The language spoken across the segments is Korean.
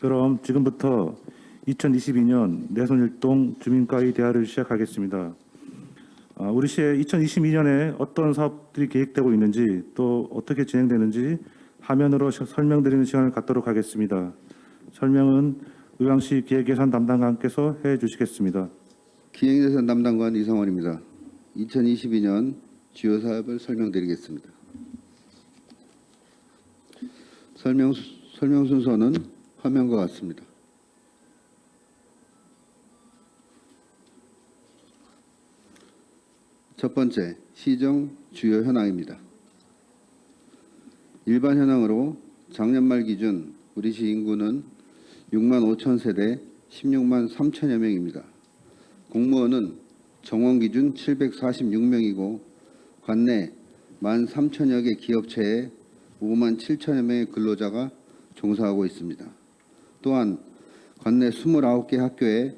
그럼 지금부터 2022년 내손일동 주민과의 대화를 시작하겠습니다. 아, 우리 시에 2022년에 어떤 사업들이 계획되고 있는지 또 어떻게 진행되는지 화면으로 시- 설명드리는 시간을 갖도록 하겠습니다. 설명은 의왕시 기획예산 담당관께서 해 주시겠습니다. 기획예산 담당관 이성원입니다. 2022년 주요 사업을 설명드리겠습니다. 설명, 수- 설명 순서는 화면과 같습니다. 첫 번째, 시정 주요 현황입니다. 일반 현황으로 작년 말 기준 우리 시 인구는 6만 5천 세대 16만 3천여 명입니다. 공무원은 정원 기준 746명이고 관내 1만 3천여 개 기업체에 5만 7천여 명의 근로자가 종사하고 있습니다. 또한 관내 29개 학교에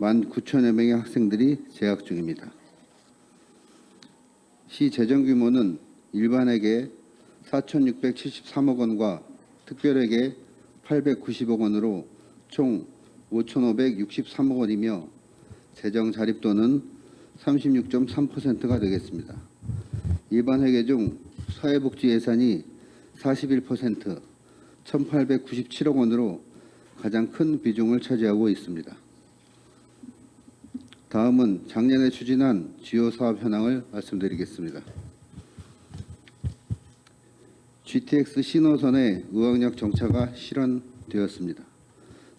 1만 9천여 명의 학생들이 재학 중입니다. 시 재정 규모는 일반에게 4,673억 원과 특별에게 890억 원으로 총 5,563억 원이며 재정 자립도는 36.3%가 되겠습니다. 일반 회계 중 사회복지 예산이 41% 1,897억 원으로 가장 큰 비중을 차지하고 있습니다. 다음은 작년에 추진한 주요 사업 현황을 말씀드리겠습니다. GTX 신호선의 의왕역 정차가 실현되었습니다.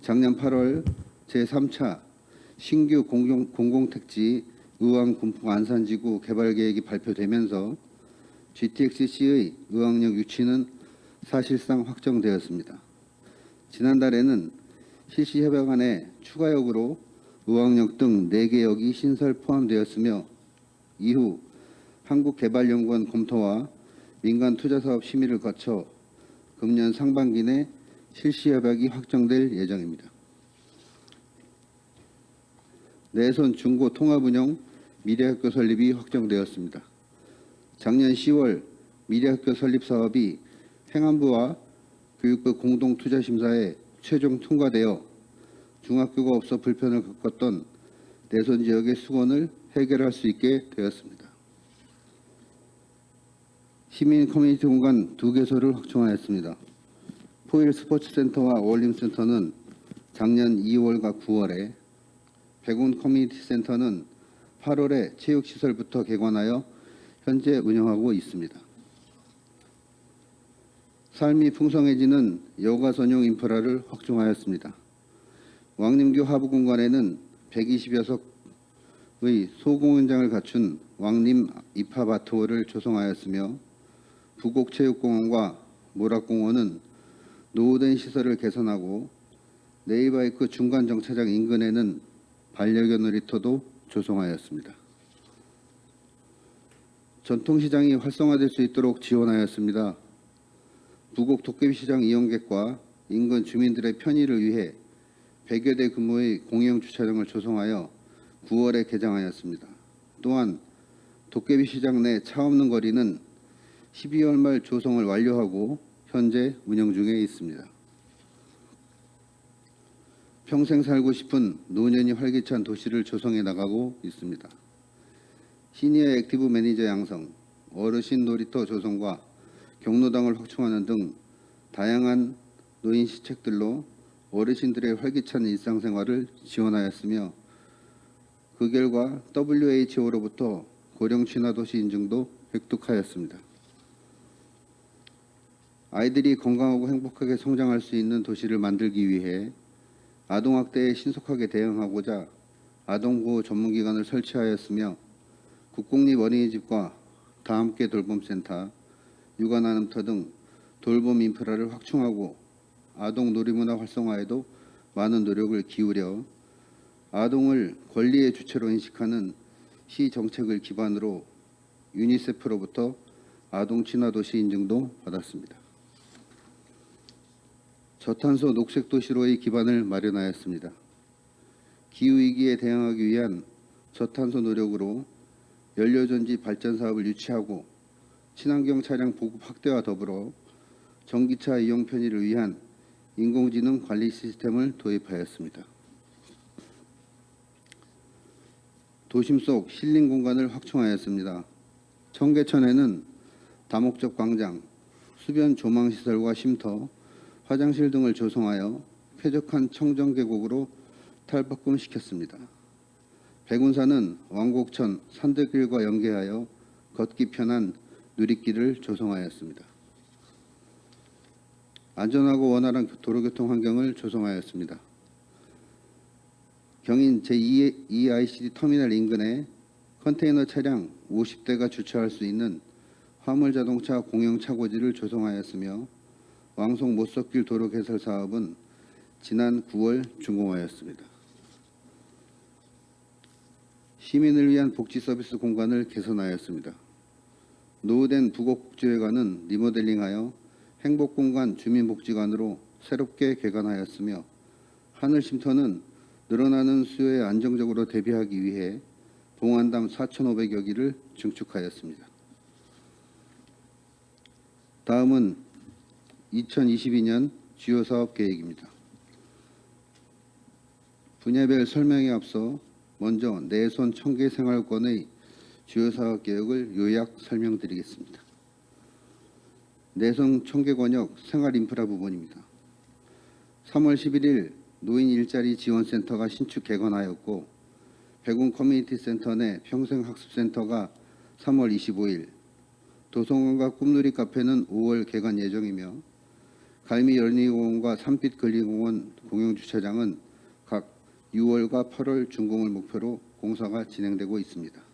작년 8월 제3차 신규 공공, 공공택지 의왕 군포 안산지구 개발 계획이 발표되면서 GTX-C의 의왕역 유치는 사실상 확정되었습니다. 지난달에는 실시협약안에 추가역으로 의왕역 등 4개 역이 신설 포함되었으며 이후 한국개발연구원 검토와 민간 투자사업 심의를 거쳐 금년 상반기 내 실시협약이 확정될 예정입니다. 내손 중고 통합운영 미래학교 설립이 확정되었습니다. 작년 10월 미래학교 설립 사업이 행안부와 교육부 공동투자심사에 최종 통과되어 중학교가 없어 불편을 겪었던 내손 지역의 수건을 해결할 수 있게 되었습니다. 시민 커뮤니티 공간 두 개소를 확충하였습니다. 포일 스포츠센터와 어울림센터는 작년 2월과 9월에 백운 커뮤니티 센터는 8월에 체육시설부터 개관하여 현재 운영하고 있습니다. 삶이 풍성해지는 여가 전용 인프라를 확충하였습니다. 왕림교 하부 공간에는 120여석의 소공연장을 갖춘 왕림 입하바트홀을 조성하였으며 부곡체육공원과 모락공원은 노후된 시설을 개선하고 네이바이크 중간 정차장 인근에는 반려견 놀이터도 조성하였습니다. 전통시장이 활성화될 수 있도록 지원하였습니다. 부곡 도깨비시장 이용객과 인근 주민들의 편의를 위해 100여 대 규모의 공영 주차장을 조성하여 9월에 개장하였습니다. 또한 도깨비시장 내 차 없는 거리는 12월 말 조성을 완료하고 현재 운영 중에 있습니다. 평생 살고 싶은 노년이 활기찬 도시를 조성해 나가고 있습니다. 시니어 active 매니저 양성, 어르신 놀이터 조성과 경로당을 확충하는 등 다양한 노인 시책들로 어르신들의 활기찬 일상생활을 지원하였으며 그 결과 WHO로부터 고령 친화도시 인증도 획득하였습니다. 아이들이 건강하고 행복하게 성장할 수 있는 도시를 만들기 위해 아동학대에 신속하게 대응하고자 아동보호 전문기관을 설치하였으며 국공립 어린이집과 다함께 돌봄센터, 육아나눔터 등 돌봄 인프라를 확충하고 아동 놀이문화 활성화에도 많은 노력을 기울여 아동을 권리의 주체로 인식하는 시 정책을 기반으로 유니세프로부터 아동 친화 도시 인증도 받았습니다. 저탄소 녹색 도시로의 기반을 마련하였습니다. 기후 위기에 대응하기 위한 저탄소 노력으로 연료전지 발전 사업을 유치하고 친환경 차량 보급 확대와 더불어 전기차 이용 편의를 위한 인공지능 관리 시스템을 도입하였습니다. 도심 속 힐링 공간을 확충하였습니다. 청계천에는 다목적 광장, 수변 조망 시설과 쉼터, 화장실 등을 조성하여 쾌적한 청정 계곡으로 탈바꿈시켰습니다. 백운산은 왕곡천 산들길과 연계하여 걷기 편한 누리길을 조성하였습니다. 안전하고 원활한 도로교통 환경을 조성하였습니다. 경인 제2ICD 터미널 인근에 컨테이너 차량 50대가 주차할 수 있는 화물 자동차 공영 차고지를 조성하였으며 왕송 못석길 도로 개설 사업은 지난 9월 준공하였습니다. 시민을 위한 복지 서비스 공간을 개선하였습니다. 노후된 부곡복지회관은 리모델링하여 행복공간 주민복지관으로 새롭게 개관하였으며 하늘쉼터는 늘어나는 수요에 안정적으로 대비하기 위해 봉안담 4,500여 기를 증축하였습니다. 다음은 2022년 주요 사업 계획입니다. 분야별 설명에 앞서 먼저 내손 청계 생활권의 주요 사업 계획을 요약 설명드리겠습니다. 내손 청계 권역 생활 인프라 부분입니다. 3월 11일 노인 일자리 지원센터가 신축 개관하였고 백운 커뮤니티 센터 내 평생학습센터가 3월 25일 도성관과 꿈누리 카페는 5월 개관 예정이며 갈미 연리공원과 산빛 근린공원 공영주차장은 각 6월과 8월 준공을 목표로 공사가 진행되고 있습니다.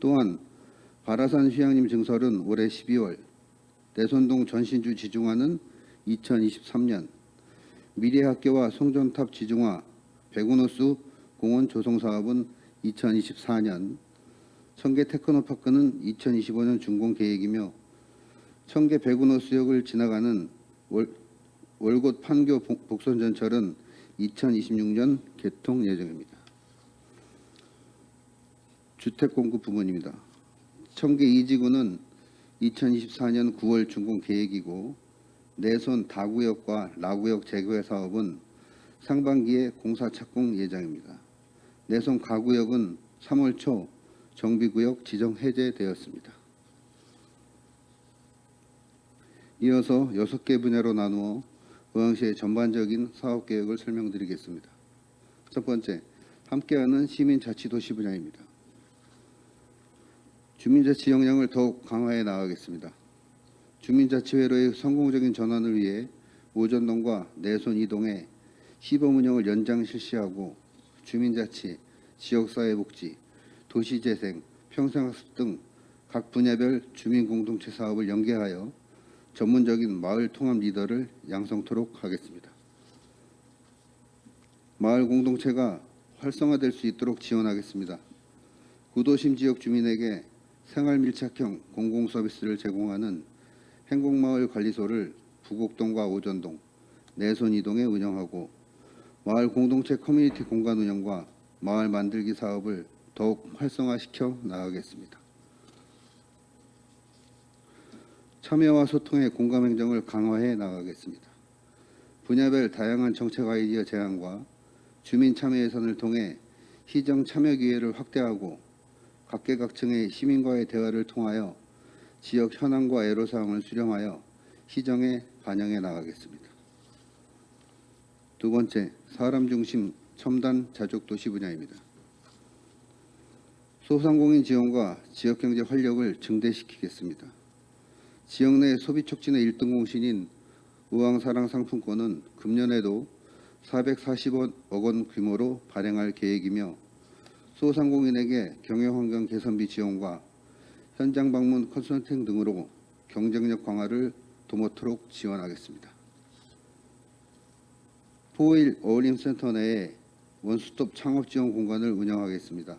또한 바라산 휴양림 증설은 올해 12월, 내손동 전신주 지중화는 2023년, 미래학교와 송전탑 지중화, 백운호수 공원 조성 사업은 2024년, 청계 테크노파크는 2025년 준공 계획이며 청계 백운호수역을 지나가는 월, 월곶 판교 복- 복선전철은 2026년 개통 예정입니다. 주택 공급 부문입니다. 청계 2지구는 2024년 9월 준공 계획이고 내손 다구역과 라구역 재개발 사업은 상반기에 공사 착공 예정입니다. 내손 가구역은 3월 초 정비구역 지정 해제되었습니다. 이어서 6개 분야로 나누어 의왕시의 전반적인 사업 계획을 설명드리겠습니다. 첫 번째, 함께하는 시민자치도시 분야입니다. 주민자치 역량을 더욱 강화해 나가겠습니다. 주민자치회로의 성공적인 전환을 위해 오전동과 내손 이동에 시범 운영을 연장 실시하고 주민자치, 지역사회복지, 도시재생, 평생학습 등 각 분야별 주민공동체 사업을 연계하여 전문적인 마을 통합 리더를 양성토록 하겠습니다. 마을 공동체가 활성화될 수 있도록 지원하겠습니다. 구도심 지역 주민에게 생활 밀착형 공공 서비스를 제공하는 행복마을 관리소를 부곡동과 오전동, 내손 이동에 운영하고 마을 공동체 커뮤니티 공간 운영과 마을 만들기 사업을 더욱 활성화시켜 나가겠습니다. 참여와 소통의 공감 행정을 강화해 나가겠습니다. 분야별 다양한 정책 아이디어 제안과 주민 참여 예산을 통해 시정 참여 기회를 확대하고 각계각층의 시민과의 대화를 통하여 지역 현황과 애로사항을 수렴하여 시정에 반영해 나가겠습니다. 두 번째, 사람 중심 첨단 자족 도시 분야입니다. 소상공인 지원과 지역경제 활력을 증대시키겠습니다. 지역 내 소비 촉진의 1등 공신인 의왕사랑 상품권은 금년에도 440억 원 규모로 발행할 계획이며 소상공인에게 경영환경 개선비 지원과 현장 방문 컨설팅 등으로 경쟁력 강화를 도모토록 지원하겠습니다. 포일 어울림센터 내에 원스톱 창업 지원 공간을 운영하겠습니다.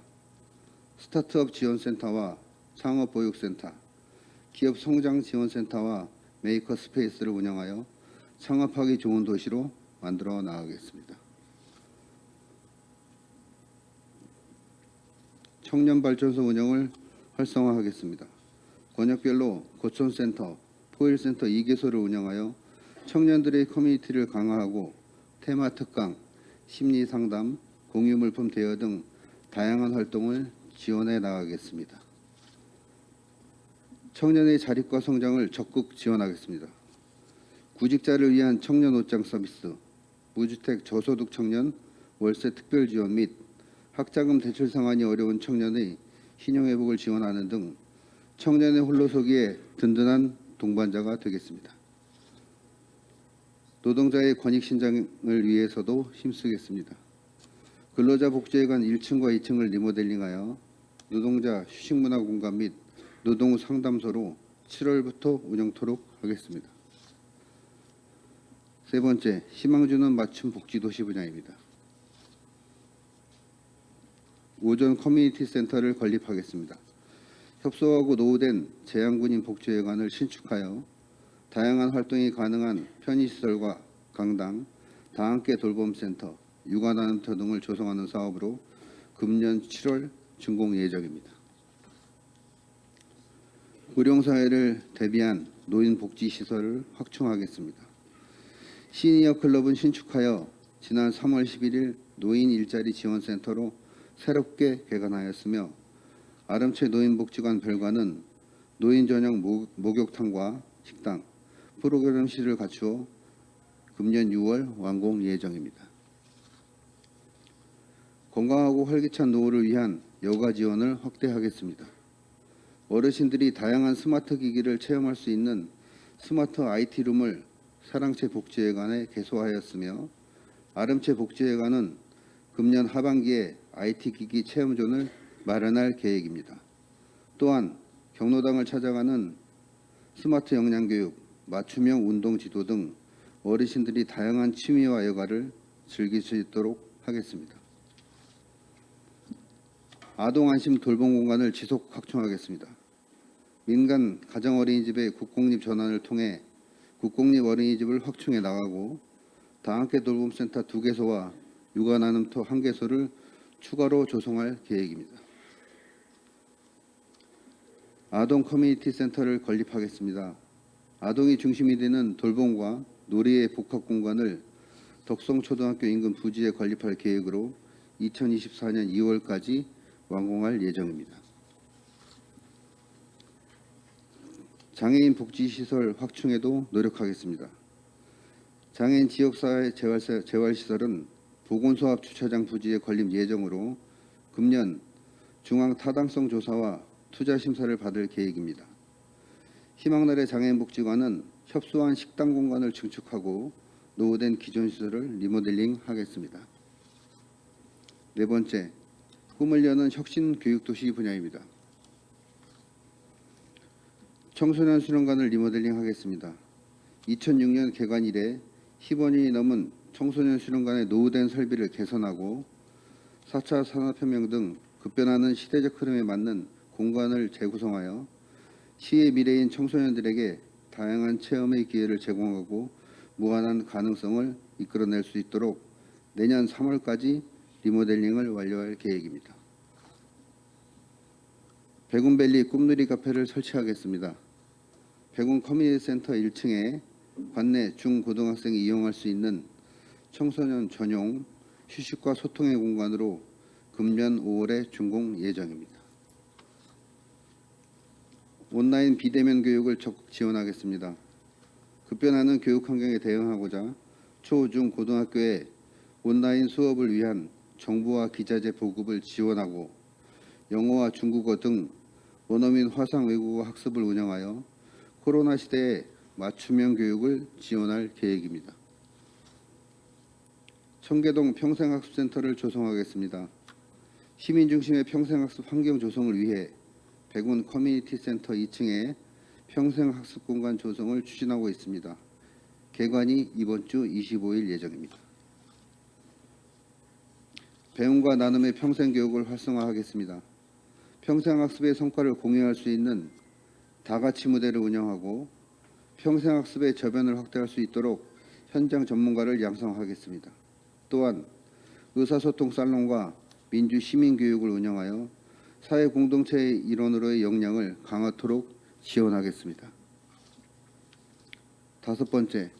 스타트업 지원센터와 창업보육센터, 기업 성장 지원센터와 메이커 스페이스를 운영하여 창업하기 좋은 도시로 만들어 나가겠습니다. 청년 발전소 운영을 활성화하겠습니다. 권역별로 고촌센터, 포일센터 2개소를 운영하여 청년들의 커뮤니티를 강화하고 테마 특강, 심리 상담, 공유 물품 대여 등 다양한 활동을 지원해 나가겠습니다. 청년의 자립과 성장을 적극 지원하겠습니다. 구직자를 위한 청년 옷장 서비스, 무주택 저소득 청년 월세 특별 지원 및 학자금 대출 상환이 어려운 청년의 신용 회복을 지원하는 등 청년의 홀로서기에 든든한 동반자가 되겠습니다. 노동자의 권익 신장을 위해서도 힘쓰겠습니다. 근로자 복지회관 1층과 2층을 리모델링하여 노동자 휴식문화 공간 및 노동 상담소로 7월부터 운영토록 하겠습니다. 세 번째, 희망주는 맞춤 복지 도시 분야입니다. 오전 커뮤니티 센터를 건립하겠습니다. 협소하고 노후된 재향군인 복지회관을 신축하여 다양한 활동이 가능한 편의시설과 강당, 다함께 돌봄센터, 육아나눔터 등을 조성하는 사업으로 금년 7월 준공 예정입니다. 고령사회를 대비한 노인복지시설을 확충하겠습니다. 시니어 클럽은 신축하여 지난 3월 11일 노인 일자리 지원센터로 새롭게 개관하였으며 아름채 노인복지관 별관은 노인 전용 목- 목욕탕과 식당, 프로그램실을 갖추어 금년 6월 완공 예정입니다. 건강하고 활기찬 노후를 위한 여가 지원을 확대하겠습니다. 어르신들이 다양한 스마트 기기를 체험할 수 있는 스마트 IT룸을 사랑채 복지회관에 개소하였으며 아름채 복지회관은 금년 하반기에 IT 기기 체험존을 마련할 계획입니다. 또한 경로당을 찾아가는 스마트 영양교육, 맞춤형 운동 지도 등 어르신들이 다양한 취미와 여가를 즐길 수 있도록 하겠습니다. 아동 안심 돌봄 공간을 지속 확충하겠습니다. 민간 가정 어린이집의 국공립 전환을 통해 국공립 어린이집을 확충해 나가고 다함께 돌봄센터 두 개소와 육아나눔터 한 개소를 추가로 조성할 계획입니다. 아동 커뮤니티 센터를 건립하겠습니다. 아동이 중심이 되는 돌봄과 놀이의 복합 공간을 덕성초등학교 인근 부지에 건립할 계획으로 2024년 2월까지 완공할 예정입니다. 장애인 복지시설 확충에도 노력하겠습니다. 장애인 지역사회 재활- 재활시설은 보건소합 주차장 부지에 건립 예정으로 금년 중앙 타당성 조사와 투자 심사를 받을 계획입니다. 희망나래 장애인복지관은 협소한 식당 공간을 증축하고 노후된 기존 시설을 리모델링 하겠습니다. 네 번째, 꿈을 여는 혁신 교육도시 분야입니다. 청소년 수련관을 리모델링 하겠습니다. 2006년 개관 이래 10원이 넘은 청소년 수련관의 노후된 설비를 개선하고 4차 산업혁명 등 급변하는 시대적 흐름에 맞는 공간을 재구성하여 시의 미래인 청소년들에게 다양한 체험의 기회를 제공하고 무한한 가능성을 이끌어낼 수 있도록 내년 3월까지 리모델링을 완료할 계획입니다. 백운밸리 꿈누리 카페를 설치하겠습니다. 백운 커뮤니티 센터 1층에 관내 중고등학생이 이용할 수 있는 청소년 전용 휴식과 소통의 공간으로 금년 5월에 준공 예정입니다. 온라인 비대면 교육을 적극 지원하겠습니다. 급변하는 교육 환경에 대응하고자 초, 중, 고등학교에 온라인 수업을 위한 정보와 기자재 보급을 지원하고 영어와 중국어 등 원어민 화상 외국어 학습을 운영하여 코로나 시대에 맞춤형 교육을 지원할 계획입니다. 청계동 평생학습센터를 조성하겠습니다. 시민 중심의 평생학습 환경 조성을 위해 백운 커뮤니티 센터 2층에 평생학습 공간 조성을 추진하고 있습니다. 개관이 이번 주 25일 예정입니다. 배움과 나눔의 평생교육을 활성화하겠습니다. 평생학습의 성과를 공유할 수 있는 다가치 무대를 운영하고 평생학습의 저변을 확대할 수 있도록 현장 전문가를 양성하겠습니다. 또한 의사소통 살롱과 민주 시민교육을 운영하여 사회 공동체의 일원으로의 역량을 강화토록 지원하겠습니다. 다섯 번째,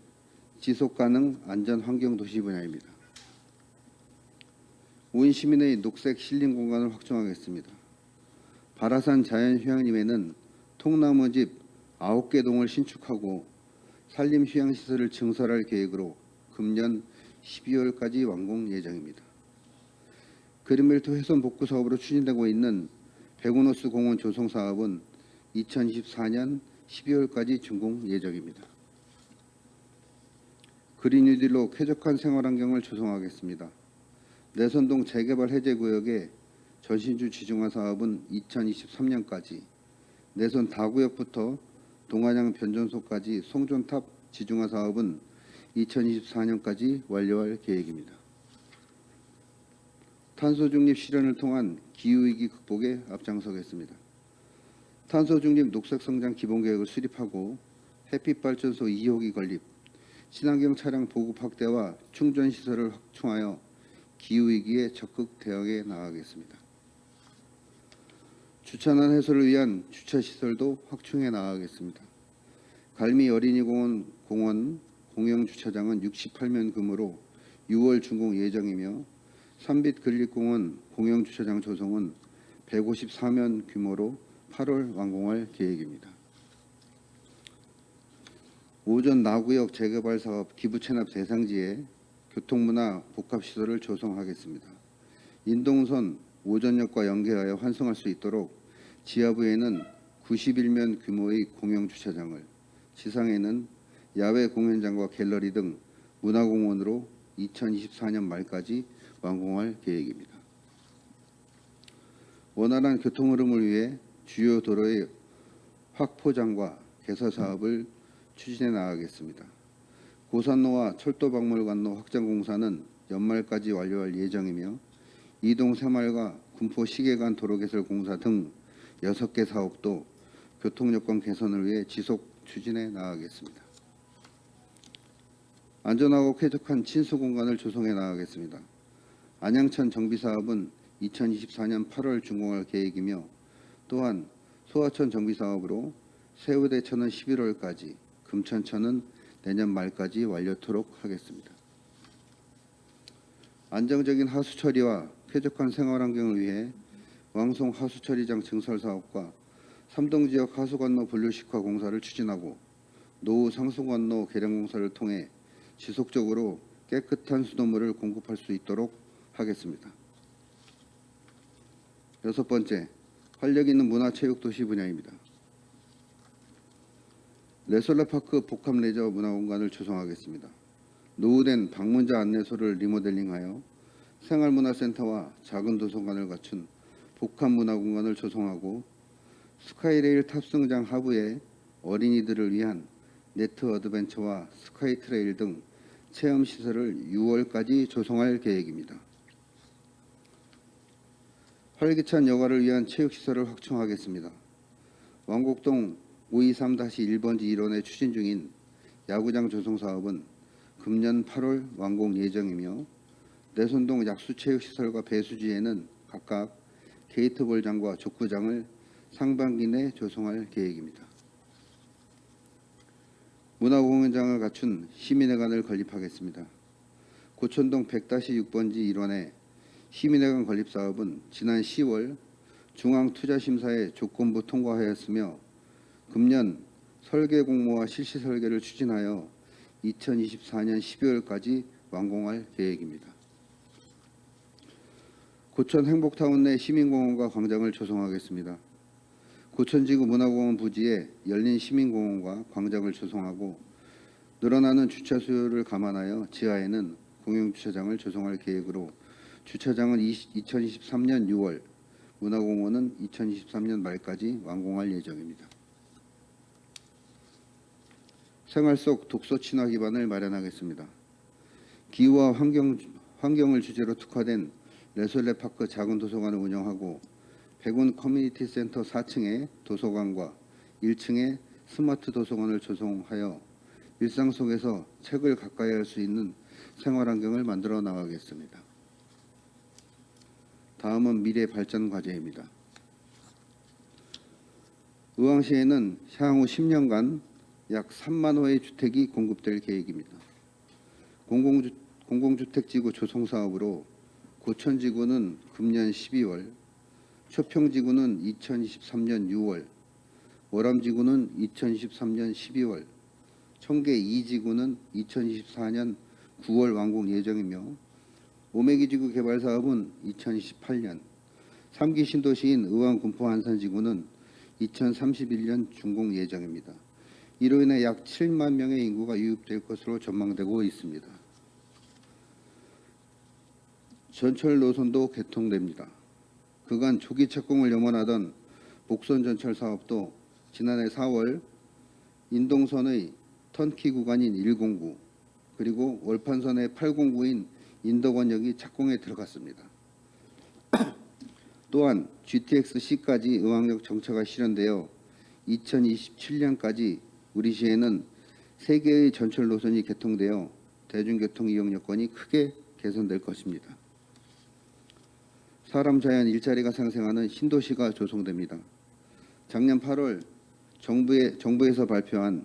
지속 가능 안전 환경 도시 분야입니다. 온 시민의 녹색 힐링 공간을 확충하겠습니다. 바라산 자연휴양림에는 통나무집 9개 동을 신축하고 산림휴양시설을 증설할 계획으로 금년 12월까지 완공 예정입니다. 그린벨트 훼손 복구 사업으로 추진되고 있는 백운호수 공원 조성 사업은 2024년 12월까지 준공 예정입니다. 그린 뉴딜로 쾌적한 생활 환경을 조성하겠습니다. 내선동 재개발 해제 구역의 전신주 지중화 사업은 2023년까지, 내선 다구역부터 동안양 변전소까지 송전탑 지중화 사업은 2024년까지 완료할 계획입니다. 탄소 중립 실현을 통한 기후 위기 극복에 앞장서겠습니다. 탄소 중립 녹색 성장 기본 계획을 수립하고 햇빛 발전소 2호기 건립, 친환경 차량 보급 확대와 충전 시설을 확충하여 기후 위기에 적극 대응해 나가겠습니다. 주차난 해소를 위한 주차 시설도 확충해 나가겠습니다. 갈미 어린이공원 공원 공영 주차장은 68면 금으로 6월 준공 예정이며 삼빛 근립공원 공영 주차장 조성은 154면 규모로 8월 완공할 계획입니다. 오전 나구역 재개발 사업 기부 체납 대상지에 교통문화 복합시설을 조성하겠습니다. 인동선 오전역과 연계하여 환승할 수 있도록 지하부에는 91면 규모의 공영 주차장을, 지상에는 야외 공연장과 갤러리 등 문화공원으로 2024년 말까지 완공할 계획입니다. 원활한 교통 흐름을 위해 주요 도로의 확포장과 개서 사업을 추진해 나가겠습니다. 고산로와 철도박물관로 확장 공사는 연말까지 완료할 예정이며 이동 새마을과 군포 시계관 도로 개설 공사 등 6개 사업도 교통 여건 개선을 위해 지속 추진해 나가겠습니다. 안전하고 쾌적한 친수 공간을 조성해 나가겠습니다. 안양천 정비 사업은 2024년 8월 준공할 계획이며 또한 소하천 정비 사업으로 세우대천은 11월까지, 금천천은 내년 말까지 완료토록 하겠습니다. 안정적인 하수 처리와 쾌적한 생활 환경을 위해 왕송 하수 처리장 증설 사업과 삼동 지역 하수 관로 분류식화 공사를 추진하고 노후 상수 관로 개량 공사를 통해 지속적으로 깨끗한 수돗물을 공급할 수 있도록 하겠습니다. 여섯 번째, 활력 있는 문화체육도시 분야입니다. 레솔라파크 복합레저 문화공간을 조성하겠습니다. 노후된 방문자 안내소를 리모델링하여 생활문화센터와 작은 도서관을 갖춘 복합문화공간을 조성하고 스카이레일 탑승장 하부에 어린이들을 위한 net adventure와 sky trail 등 체험시설을 6월까지 조성할 계획입니다. 활기찬 여가를 위한 체육시설을 확충하겠습니다. 왕곡동 523-1번지 일원에 추진 중인 야구장 조성 사업은 금년 8월 완공 예정이며 내손동 약수체육시설과 배수지에는 각각 게이트볼장과 족구장을 상반기 내 조성할 계획입니다. 문화공연장을 갖춘 시민회관을 건립하겠습니다. 고천동 100-6번지 일원의 시민회관 건립 사업은 지난 10월 중앙투자심사의 조건부 통과하였으며 금년 설계 공모와 실시 설계를 추진하여 2024년 12월까지 완공할 계획입니다. 고천 행복타운 내 시민공원과 광장을 조성하겠습니다. 고천지구 문화공원 부지에 열린 시민공원과 광장을 조성하고 늘어나는 주차 수요를 감안하여 지하에는 공용주차장을 조성할 계획으로 주차장은 2023년 6월, 문화공원은 2023년 말까지 완공할 예정입니다. 생활 속 독서 친화 기반을 마련하겠습니다. 기후와 환경, 환경을 주제로 특화된 레솔레파크 작은 도서관을 운영하고 백운 커뮤니티 센터 4층에 도서관과 1층에 스마트 도서관을 조성하여 일상 속에서 책을 가까이 할 수 있는 생활 환경을 만들어 나가겠습니다. 다음은 미래 발전 과제입니다. 의왕시에는 향후 10년간 약 3만 호의 주택이 공급될 계획입니다. 공공주, 공공주택지구 조성 사업으로 고천지구는 금년 12월, 초평지구는 2023년 6월, 월암지구는 2023년 12월, 청계 2지구는 2024년 9월 완공 예정이며 오메기지구 개발 사업은 2028년, 3기 신도시인 의왕 군포 안산지구는 2031년 준공 예정입니다. 이로 인해 약 7만 명의 인구가 유입될 것으로 전망되고 있습니다. 전철 노선도 개통됩니다. 그간 조기 착공을 염원하던 복선 전철 사업도 지난해 4월 인동선의 턴키 구간인 109 그리고 월판선의 809인 인덕원역이 착공에 들어갔습니다. 또한 GTX-C까지 의왕역 정차가 실현되어 2027년까지 우리 시에는 세 개의 전철 노선이 개통되어 대중교통 이용 여건이 크게 개선될 것입니다. 사람 자연 일자리가 상생하는 신도시가 조성됩니다. 작년 8월 정부의, 정부에서 발표한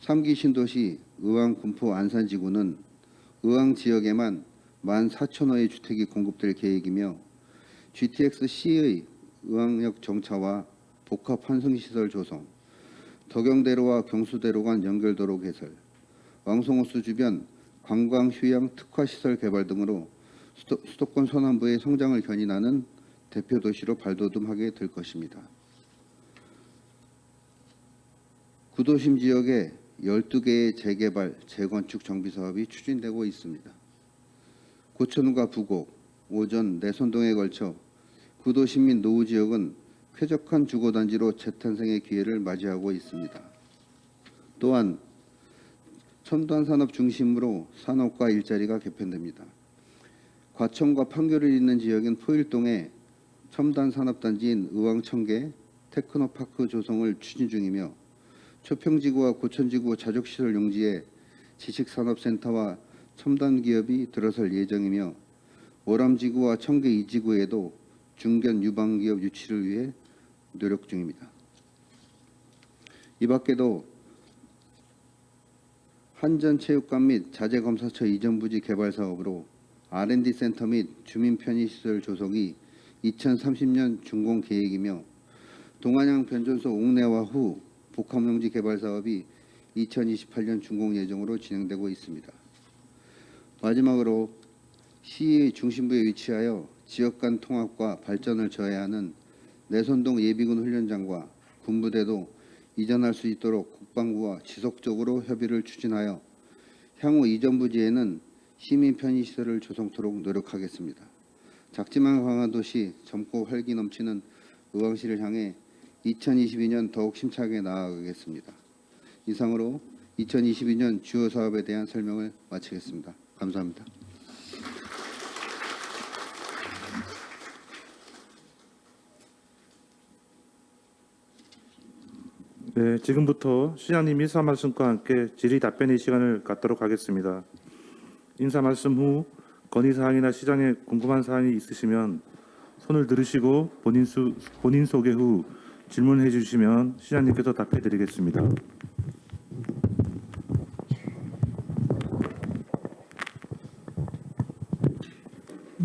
3기 신도시 의왕 군포 안산지구는 의왕 지역에만 14,000호의 주택이 공급될 계획이며 GTX-C의 의왕역 정차와 복합 환승시설 조성, 덕영대로와 경수대로 간 연결도로 개설, 왕송호수 주변 관광 휴양 특화시설 개발 등으로 수도, 수도 권 서남부의 성장을 견인하는 대표 도시로 발돋움하게 될 것입니다. 구도심 지역에 12개의 재개발, 재건축 정비 사업이 추진되고 있습니다. 고천과 부곡, 오전, 내선동에 걸쳐 구도시민 노후 지역은 쾌적한 주거단지로 재탄생의 기회를 맞이하고 있습니다. 또한 첨단 산업 중심으로 산업과 일자리가 개편됩니다. 과천과 판교를 잇는 지역인 포일동에 첨단 산업단지인 의왕청계 테크노파크 조성을 추진 중이며 초평지구와 고천지구 자족시설 용지에 지식산업센터와 첨단 기업이 들어설 예정이며 월암지구와 청계 2지구에도 중견 유망기업 유치를 위해 노력 중입니다. 이 밖에도 한전체육관 및 자재검사처 이전 부지 개발 사업으로 R&D 센터 및 주민 편의시설 조성이 2030년 준공 계획이며 동안양 변전소 옥내화 후 복합용지 개발 사업이 2028년 준공 예정으로 진행되고 있습니다. 마지막으로 시의 중심부에 위치하여 지역 간 통합과 발전을 저해하는 내선동 예비군 훈련장과 군부대도 이전할 수 있도록 국방부와 지속적으로 협의를 추진하여 향후 이전 부지에는 시민 편의시설을 조성토록 노력하겠습니다. 작지만 강한 도시 젊고 활기 넘치는 의왕시를 향해 2022년 더욱 심차게 나아가겠습니다. 이상으로 2022년 주요 사업에 대한 설명을 마치겠습니다. 감사합니다. 네, 지금부터 시장님 인사 말씀과 함께 질의 답변의 시간을 갖도록 하겠습니다. 인사 말씀 후 건의 사항이나 시장에 궁금한 사항이 있으시면 손을 들으시고 본인 수, 본인 소개 후 질문해 주시면 시장님께서 답해 드리겠습니다.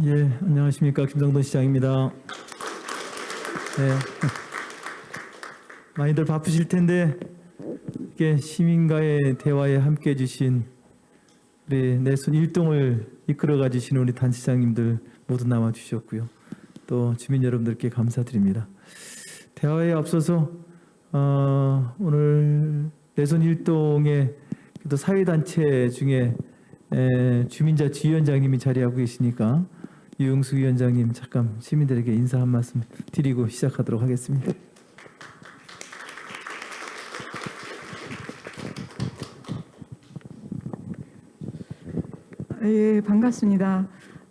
예, 안녕하십니까 김성돈 시장입니다. 네, 많이들 바쁘실 텐데 이렇게 시민과의 대화에 함께해 주신 우리 내순 일동을 이끌어 가주신 우리 단시장님들 모두 남아 주셨고요. 또 주민 여러분들께 감사드립니다. 대화에 앞서서 어, 오늘 내선 일동의 또 사회단체 중에 에, 주민자 지위원장님이 자리하고 계시니까 유영수 위원장님 잠깐 시민들에게 인사 한 말씀 드리고 시작하도록 하겠습니다. 예, 반갑습니다.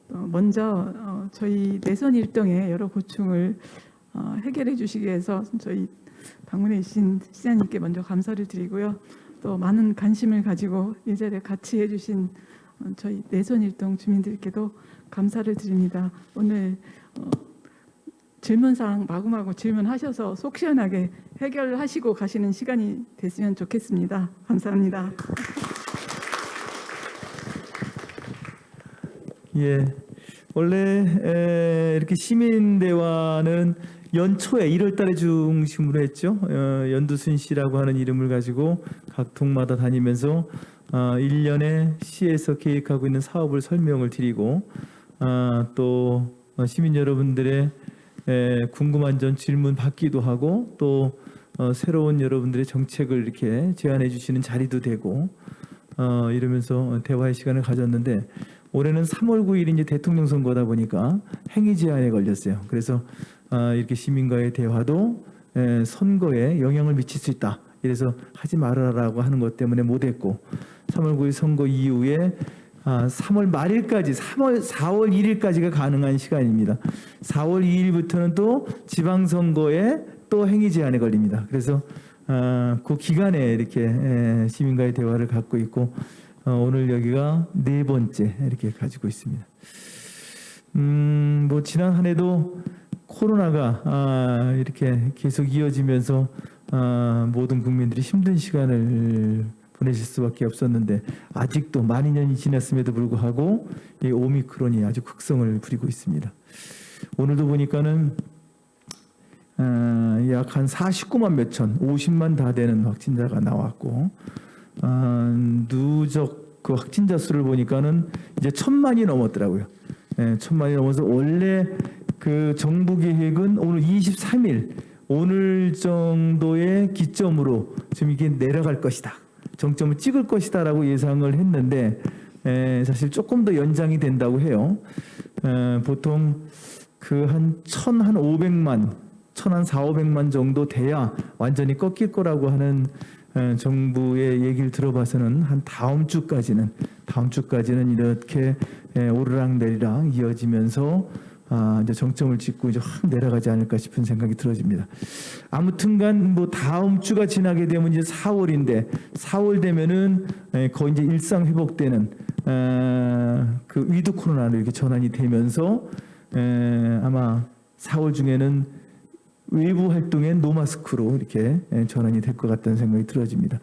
어, 먼저 어, 저희 내선 일동의 여러 고충을 어, 해결해 주시기 위해서 저희 방문해 주신 시장님께 먼저 감사를 드리고요. 또 많은 관심을 가지고 이 자리에 같이 해주신 어, 저희 내선 일동 주민들께도 감사를 드립니다. 오늘 어, 질문사항 마구마구 질문하셔서 속 시원하게 해결하시고 가시는 시간이 됐으면 좋겠습니다. 감사합니다. 예. 원래 에, 이렇게 시민 대화는 연초에 1월 달에 중심으로 했죠. 어, 연두순 씨라고 하는 이름을 가지고 각 동마다 다니면서 어, 1년에 시에서 계획하고 있는 사업을 설명을 드리고 아, 또 어, 시민 여러분들의 에, 궁금한 점 질문 받기도 하고 또 어, 새로운 여러분들의 정책을 이렇게 제안해 주시는 자리도 되고 어, 이러면서 대화의 시간을 가졌는데 올해는 3월 9일이 이제 대통령 선거다 보니까 행위 제한에 걸렸어요. 그래서 아, 이렇게 시민과의 대화도 에, 선거에 영향을 미칠 수 있다. 이래서 하지 말아라라고 하는 것 때문에 못했고 3월 9일 선거 이후에 아, 3월 말일까지 3월 4월 1일까지가 가능한 시간입니다. 4월 2일부터는 또 지방선거에 또 행위 제한에 걸립니다. 그래서 아, 그 기간에 이렇게 에, 시민과의 대화를 갖고 있고 어, 오늘 여기가 네 번째 이렇게 가지고 있습니다. 음, 뭐 지난 한 해도 코로나가 아, 이렇게 계속 이어지면서 아, 모든 국민들이 힘든 시간을 보내실 수밖에 없었는데 아직도 많이 년이 지났음에도 불구하고 이 오미크론이 아주 극성을 부리고 있습니다. 오늘도 보니까는 아, 약한 49만 몇천, 50만 다 되는 확진자가 나왔고 아, 누적 그 확진자 수를 보니까는 이제 천만이 넘었더라고요. 예, 천만이 넘어서 원래 그 정부 계획은 오늘 23일 오늘 정도의 기점으로 좀 이게 내려갈 것이다. 정점을 찍을 것이다 라고 예상을 했는데 에, 사실 조금 더 연장이 된다고 해요. 에, 보통 그 한 천 한 오백만, 천 한 사오백만 정도 돼야 완전히 꺾일 거라고 하는 에, 정부의 얘기를 들어봐서는 한 다음 주까지는 다음 주까지는 이렇게 에, 오르락내리락 이어지면서 아, 이제 정점을 찍고 이제 확 내려가지 않을까 싶은 생각이 들어집니다. 아무튼간 뭐 다음 주가 지나게 되면 이제 4월인데 4월 되면은 에, 거의 이제 일상 회복되는 에, 그 위드 코로나로 이렇게 전환이 되면서 에, 아마 4월 중에는 외부 활동에 노마스크로 이렇게 에, 전환이 될 것 같다는 생각이 들어집니다.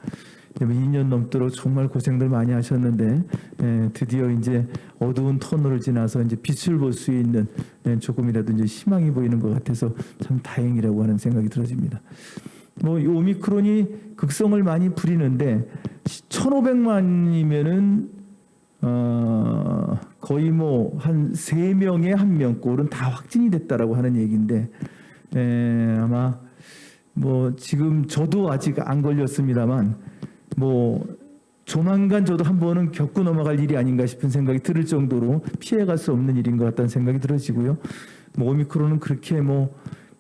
이제 뭐 2년 넘도록 정말 고생들 많이 하셨는데 에, 드디어 이제 어두운 터널을 지나서 이제 빛을 볼 수 있는 에, 조금이라도 이제 희망이 보이는 것 같아서 참 다행이라고 하는 생각이 들어집니다. 뭐 이 오미크론이 극성을 많이 부리는데 1,500만이면은 어 거의 뭐한세 명에 한명 꼴은 다 확진이 됐다라고 하는 얘기인데 에, 아마 뭐 지금 저도 아직 안 걸렸습니다만 뭐 조만간 저도 한 번은 겪고 넘어갈 일이 아닌가 싶은 생각이 들을 정도로 피해갈 수 없는 일인 것 같다는 생각이 들어지고요. 뭐 오미크론은 그렇게 뭐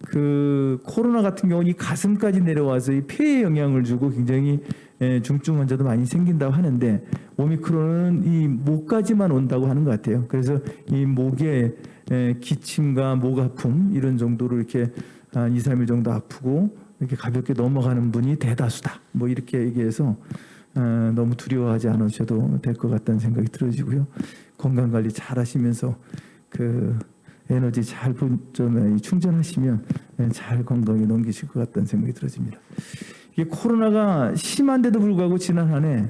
그 코로나 같은 경우는 이 가슴까지 내려와서 이 폐에 영향을 주고 굉장히 에, 중증 환자도 많이 생긴다고 하는데 오미크론은 이 목까지만 온다고 하는 것 같아요. 그래서 이 목에 에, 기침과 목 아픔 이런 정도로 이렇게 한 2, 3일 정도 아프고 이렇게 가볍게 넘어가는 분이 대다수다. 뭐 이렇게 얘기해서 어, 너무 두려워하지 않으셔도 될 것 같다는 생각이 들어지고요. 건강 관리 잘 하시면서 그 에너지 잘 충전하시면 예, 잘 건강에 넘기실 것 같다는 생각이 들어집니다. 이게 코로나가 심한데도 불구하고 지난 한 해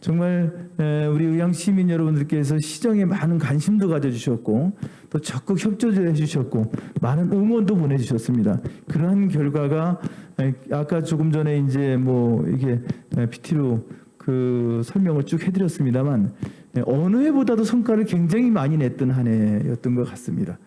정말 에, 우리 의향 시민 여러분들께서 시정에 많은 관심도 가져주셨고 또 적극 협조도 해주셨고 많은 응원도 보내주셨습니다. 그러한 결과가 에, 아까 조금 전에 이제 뭐 이게 PT로 그 설명을 쭉 해드렸습니다만 에, 어느 해보다도 성과를 굉장히 많이 냈던 한 해였던 것 같습니다.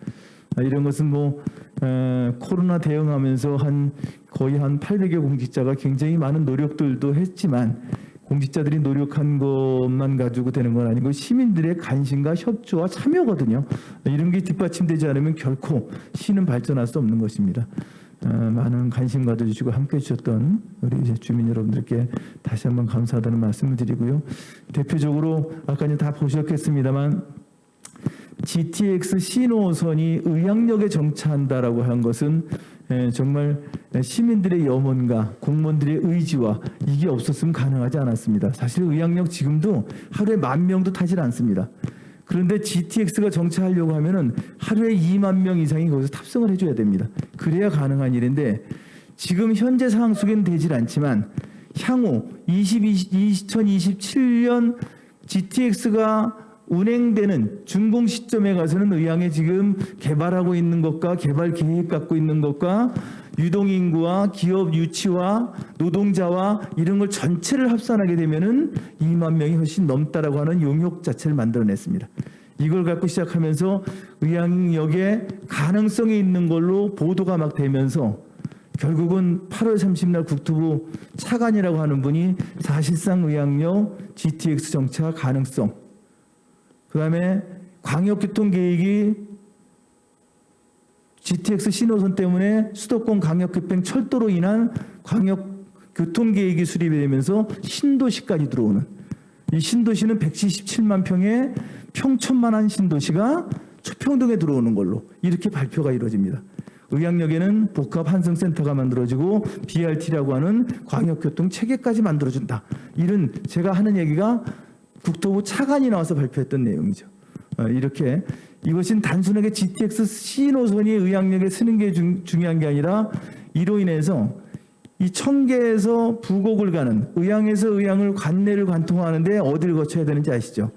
아, 이런 것은 뭐 에, 코로나 대응하면서 한 거의 한 800여 공직자가 굉장히 많은 노력들도 했지만 공직자들이 노력한 것만 가지고 되는 건 아니고 시민들의 관심과 협조와 참여거든요. 이런 게 뒷받침되지 않으면 결코 시는 발전할 수 없는 것입니다. 어, 많은 관심 가져주시고 함께해 주셨던 우리 주민 여러분들께 다시 한번 감사하다는 말씀을 드리고요. 대표적으로 아까 이제 다 보셨겠습니다만 GTX 신호선이 의향역에 정차한다라고 한 것은 에, 정말 시민들의 염원과 공무원들의 의지와 이게 없었으면 가능하지 않았습니다. 사실 의향역 지금도 하루에 만 명도 타질 않습니다. 그런데 GTX가 정차하려고 하면 은 하루에 2만 명 이상이 거기서 탑승을 해줘야 됩니다. 그래야 가능한 일인데 지금 현재 상황 속에는 되질 않지만 향후 22, 2027년 GTX가 운행되는 준공 시점에 가서는 의향에 지금 개발하고 있는 것과 개발 계획 갖고 있는 것과 유동인구와 기업 유치와 노동자와 이런 걸 전체를 합산하게 되면은 2만 명이 훨씬 넘다라고 하는 용역 자체를 만들어냈습니다. 이걸 갖고 시작하면서 의향역에 가능성이 있는 걸로 보도가 막 되면서 결국은 8월 30일 국토부 차관이라고 하는 분이 사실상 의향역 GTX 정차 가능성 그 다음에 광역교통 계획이 GTX 신호선 때문에 수도권 광역급행 철도로 인한 광역 교통 계획이 수립이 되면서 신도시까지 들어오는 이 신도시는 177만 평의 평천만한 신도시가 초평동에 들어오는 걸로 이렇게 발표가 이루어집니다. 의학역에는 복합 환승센터가 만들어지고 BRT라고 하는 광역교통 체계까지 만들어준다. 이런 제가 하는 얘기가 국토부 차관이 나와서 발표했던 내용이죠. 어, 이렇게 이것은 단순하게 GTX 신호선이 의학역에 쓰는 게 중, 중요한 게 아니라 이로 인해서 이 청계에서 부곡을 가는 의향에서 의향을 관내를 관통하는데 어디를 거쳐야 되는지 아시죠?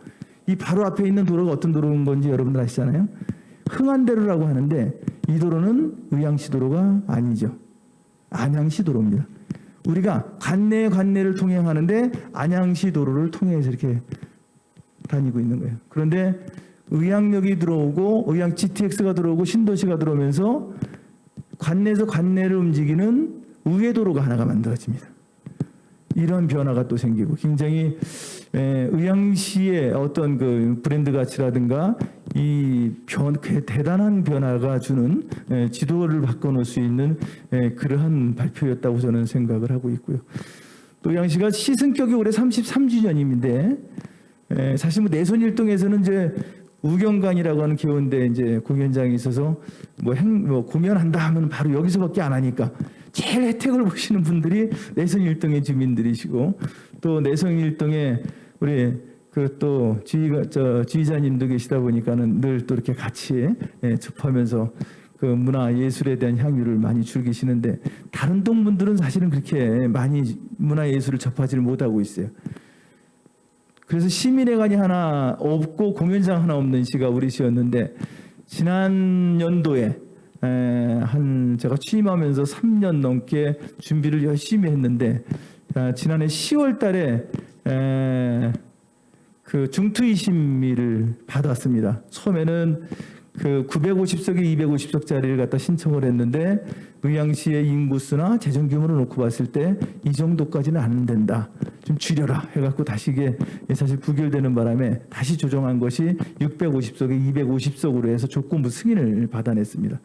이 바로 앞에 있는 도로가 어떤 도로인 건지 여러분들 아시잖아요. 흥안대로라고 하는데 이 도로는 의향시 도로가 아니죠. 안양시 도로입니다. 우리가 관내 관내를 통행하는데 안양시 도로를 통해서 이렇게 다니고 있는 거예요. 그런데 의향역이 들어오고 의향 GTX가 들어오고 신도시가 들어오면서 관내에서 관내를 움직이는 우회도로가 하나가 만들어집니다. 이런 변화가 또 생기고 굉장히 에, 의향시의 어떤 그 브랜드 가치라든가 이 변, 그 대단한 변화가 주는 에, 지도를 바꿔놓을 수 있는 에, 그러한 발표였다고 저는 생각을 하고 있고요. 또 의향시가 시승격이 올해 33주년인데 에, 사실 뭐 내손일동에서는 이제 우경관이라고 하는 교원대 이제 공연장이 있어서 뭐, 행, 뭐 공연한다 하면 바로 여기서밖에 안 하니까 제일 혜택을 보시는 분들이 내성일동의 주민들이시고 또 내성일동에 우리 그 또 지휘가 저 지휘자님도 계시다 보니까는 늘 또 이렇게 같이 예, 접하면서 그 문화 예술에 대한 향유를 많이 즐기시는데 다른 동분들은 사실은 그렇게 많이 문화 예술을 접하지를 못하고 있어요. 그래서 시민회관이 하나 없고 공연장 하나 없는 시가 우리 시였는데 지난 연도에 에, 한 제가 취임하면서 3년 넘게 준비를 열심히 했는데 아, 지난해 10월 달에 에, 그 중투위 심의를 받았습니다. 처음에는 그 950석에 250석짜리를 갖다 신청을 했는데 의향시의 인구수나 재정 규모를 놓고 봤을 때 이 정도까지는 안 된다. 좀 줄여라 해갖고 다시 이게 사실 부결되는 바람에 다시 조정한 것이 650석에 250석으로 해서 조건부 승인을 받아냈습니다.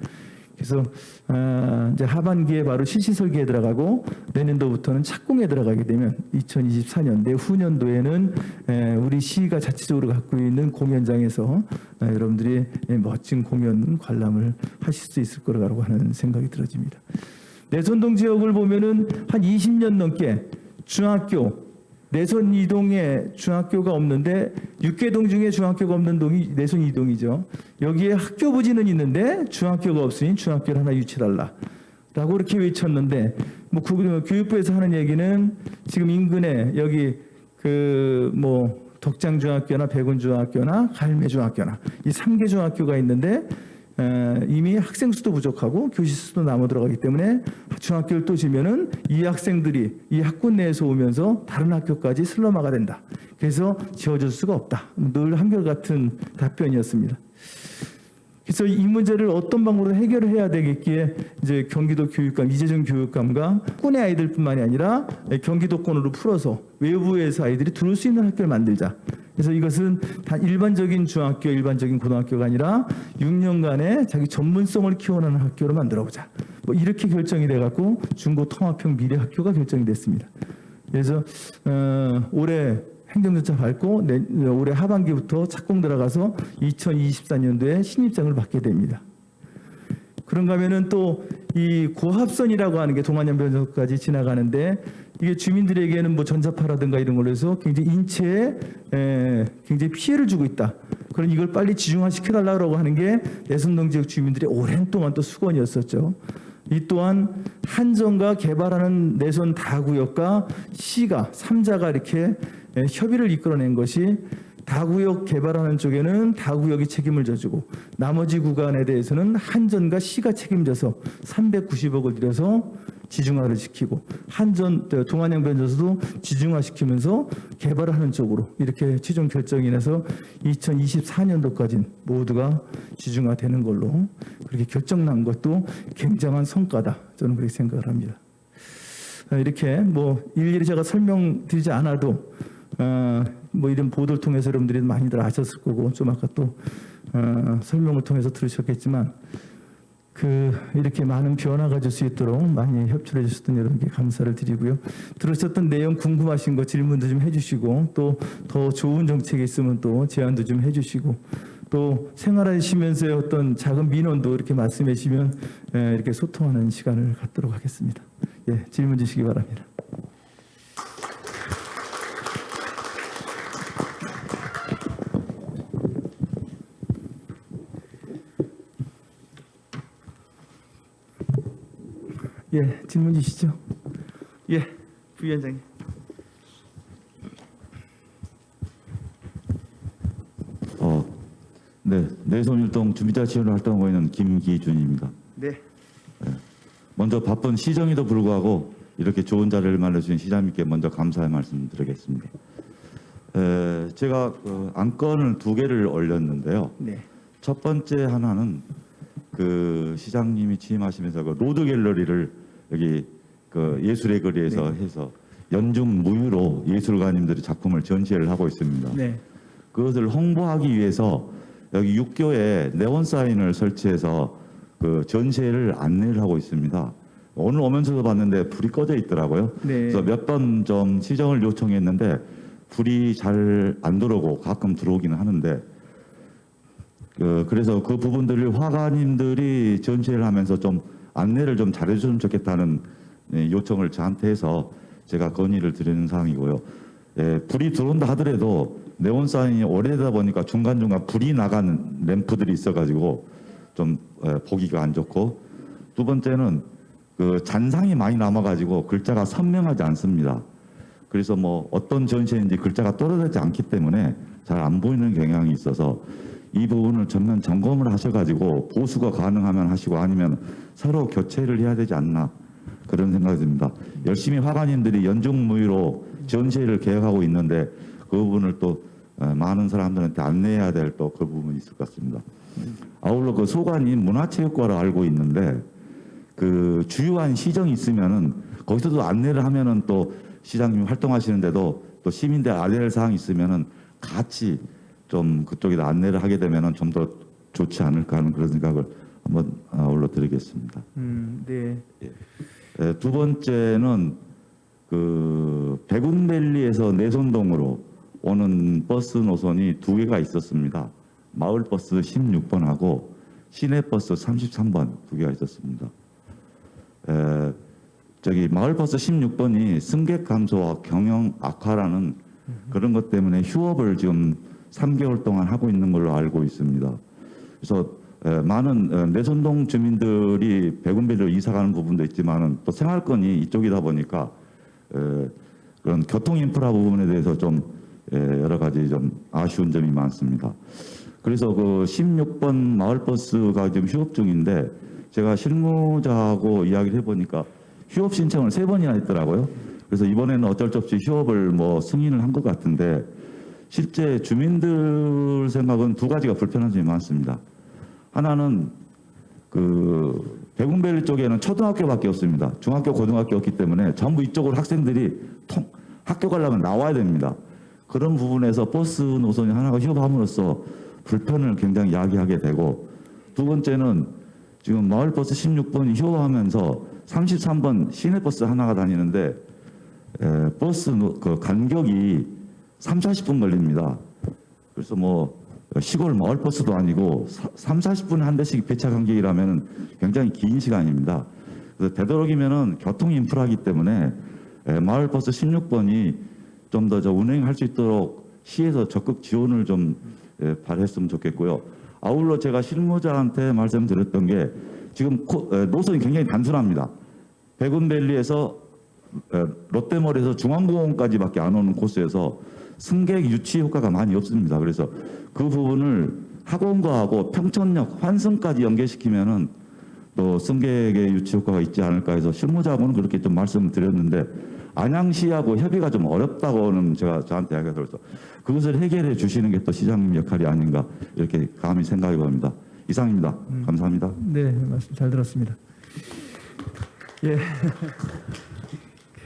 그래서 아, 이제 하반기에 바로 실시 설계에 들어가고 내년도부터는 착공에 들어가게 되면 2024년 내후년도에는 에, 우리 시가 자체적으로 갖고 있는 공연장에서 에, 여러분들이 에, 멋진 공연 관람을 하실 수 있을 거라고 하는 생각이 들어집니다. 내선동 지역을 보면은 한 20년 넘게 중학교 내선 이동에 중학교가 없는데 육계동 중에 중학교가 없는 동이 내선 이동이죠. 여기에 학교 부지는 있는데 중학교가 없으니 중학교를 하나 유치달라. 라고 그렇게 외쳤는데 뭐 구- 교육부에서 하는 얘기는 지금 인근에 여기 그 뭐 덕장중학교나 백운중학교나 갈매중학교나 이 3개 중학교가 있는데 에, 이미 학생 수도 부족하고 교실 수도 남아 들어가기 때문에 중학교를 또 지면은 이 학생들이 이 학군 내에서 오면서 다른 학교까지 슬럼화가 된다. 그래서 지어줄 수가 없다. 늘 한결같은 답변이었습니다. 그래서 이 문제를 어떤 방법으로 해결을 해야 되겠기에 이제 경기도 교육감 이재정 교육감과 학군의 아이들뿐만이 아니라 경기도권으로 풀어서 외부에서 아이들이 들어올 수 있는 학교를 만들자. 그래서 이것은 단 일반적인 중학교, 일반적인 고등학교가 아니라 6년간의 자기 전문성을 키워나는 학교로 만들어보자. 뭐 이렇게 결정이 돼갖고 중고 통합형 미래 학교가 결정이 됐습니다. 그래서 어, 올해 행정절차 밟고 내, 올해 하반기부터 착공 들어가서 2024년도에 신입장을 받게 됩니다. 그런가 하면은 또 이 고합선이라고 하는 게 동안연변소까지 지나가는데 이게 주민들에게는 뭐 전자파라든가 이런 걸로 해서 굉장히 인체에 에, 굉장히 피해를 주고 있다. 그런 이걸 빨리 지중화 시켜달라고 하는 게 내선동 지역 주민들의 오랜 동안 또 수건이었었죠. 이 또한 한정과 개발하는 내선 다구역과 시가 삼자가 이렇게 에, 협의를 이끌어낸 것이 다구역 개발하는 쪽에는 다구역이 책임을 져주고 나머지 구간에 대해서는 한전과 시가 책임져서 390억을 들여서 지중화를 시키고 한전 동안양 변전소도 지중화시키면서 개발하는 쪽으로 이렇게 최종 결정이 나서 2024년도까지 모두가 지중화되는 걸로 그렇게 결정난 것도 굉장한 성과다 저는 그렇게 생각을 합니다. 아, 이렇게 뭐 일일이 제가 설명드리지 않아도 어, 뭐 이런 보도를 통해서 여러분들이 많이들 아셨을 거고 좀 아까 또 어, 설명을 통해서 들으셨겠지만 그 이렇게 많은 변화가 줄수 있도록 많이 협조해 주셨던 여러분께 감사를 드리고요. 들으셨던 내용 궁금하신 거 질문도 좀 해주시고 또 더 좋은 정책이 있으면 또 제안도 좀 해주시고 또 생활하시면서의 어떤 작은 민원도 이렇게 말씀해 주시면 에, 이렇게 소통하는 시간을 갖도록 하겠습니다. 예, 질문 주시기 바랍니다. 예, 질문 주시죠. 예, 부위원장님. 어, 네, 내손율동 주민자 지원을 활동하고 있는 김기준입니다. 네, 먼저 바쁜 시정에도 불구하고 이렇게 좋은 자리를 마련해주신 시장님께 먼저 감사의 말씀 드리겠습니다. 에, 제가 그 안건을 두 개를 올렸는데요. 네, 첫 번째 하나는 그 시장님이 취임하시면서 그 로드 갤러리를 여기 그 예술의 거리에서 해서 연중 무휴로 예술가님들이 작품을 전시를 하고 있습니다. 네, 그것을 홍보하기 위해서 여기 육교에 네온 사인을 설치해서 그 전시회를 안내를 하고 있습니다. 오늘 오면서도 봤는데 불이 꺼져 있더라고요. 네. 그래서 몇 번 좀 시정을 요청했는데 불이 잘 안 들어오고 가끔 들어오기는 하는데 그 그래서 그 부분들을 화가님들이 전시회를 하면서 좀 안내를 좀 잘해줬으면 좋겠다는 네, 요청을 저한테 해서 제가 건의를 드리는 사항이고요. 예, 불이 들어온다 하더라도 네온 사인이 오래되다 보니까 중간중간 불이 나가는 램프들이 있어가지고 좀 예, 보기가 안 좋고 두 번째는 그 잔상이 많이 남아가지고 글자가 선명하지 않습니다. 그래서 뭐 어떤 전시인지 글자가 떨어지지 않기 때문에 잘 안 보이는 경향이 있어서 이 부분을 전면 점검을 하셔가지고 보수가 가능하면 하시고 아니면 새로 교체를 해야 되지 않나 그런 생각이 듭니다. 열심히 화가님들이 연중무휴로 전시회를 계획하고 있는데 그 부분을 또 어, 많은 사람들한테 안내해야 될 또 그 부분이 있을 것 같습니다. 아울러 그 소관이 문화체육과로 알고 있는데 그 주요한 시정이 있으면은 거기서도 안내를 하면은 또 시장님이 활동하시는데도 또 시민들 알려야 할 사항이 있으면은 같이 좀 그쪽에다 안내를 하게 되면은 좀더 좋지 않을까 하는 그런 생각을 한번 아울러 드리겠습니다. 음, 네, 예, 두 번째는 그 백운밸리에서 내손동으로 오는 버스 노선이 두 개가 있었습니다. 마을버스 16번하고 시내버스 33번 두 개가 있었습니다. 에, 저기 마을버스 16번이 승객 감소와 경영 악화라는 그런 것 때문에 휴업을 지금 3개월 동안 하고 있는 걸로 알고 있습니다. 그래서 에, 많은 어, 내선동 주민들이 백운밸리로 이사 가는 부분도 있지만은 또 생활권이 이쪽이다 보니까 에, 그런 교통 인프라 부분에 대해서 좀 에, 여러 가지 좀 아쉬운 점이 많습니다. 그래서 그 16번 마을버스가 지금 휴업 중인데 제가 실무자하고 이야기를 해보니까 휴업 신청을 세 번이나 했더라고요. 그래서 이번에는 어쩔 수 없이 휴업을 뭐 승인을 한 것 같은데 실제 주민들 생각은 두 가지가 불편한 점이 많습니다. 하나는 그 백운밸리 쪽에는 초등학교밖에 없습니다. 중학교, 고등학교 없기 때문에 전부 이쪽으로 학생들이 통, 학교 가려면 나와야 됩니다. 그런 부분에서 버스 노선이 하나가 휴업함으로써 불편을 굉장히 야기하게 되고 두 번째는 지금 마을버스 16번이 휴업하면서 33번 시내버스 하나가 다니는데 에, 버스 노- 그 간격이 3, 40분 걸립니다. 그래서 뭐 시골 마을버스도 아니고 3, 40분에 한 대씩 배차 간격이라면 굉장히 긴 시간입니다. 그래서 되도록이면은 교통 인프라이기 때문에 에, 마을버스 16번이 좀더저 운행할 수 있도록 시에서 적극 지원을 좀 예, 발했으면 좋겠고요. 아울러 제가 실무자한테 말씀드렸던 게 지금 코- 에, 노선이 굉장히 단순합니다. 백운밸리에서 에, 롯데몰에서 중앙공원까지밖에 안 오는 코스에서 승객 유치 효과가 많이 없습니다. 그래서 그 부분을 학원과하고 평천역 환승까지 연계시키면은 또 승객의 유치 효과가 있지 않을까 해서 실무자하고는 그렇게 좀 말씀을 드렸는데 안양시하고 협의가 좀 어렵다고는 제가 저한테 이야기가 들어서 그것을 해결해 주시는 게 또 시장님 역할이 아닌가 이렇게 감히 생각해 봅니다. 이상입니다. 감사합니다. 네, 말씀 잘 들었습니다. 예.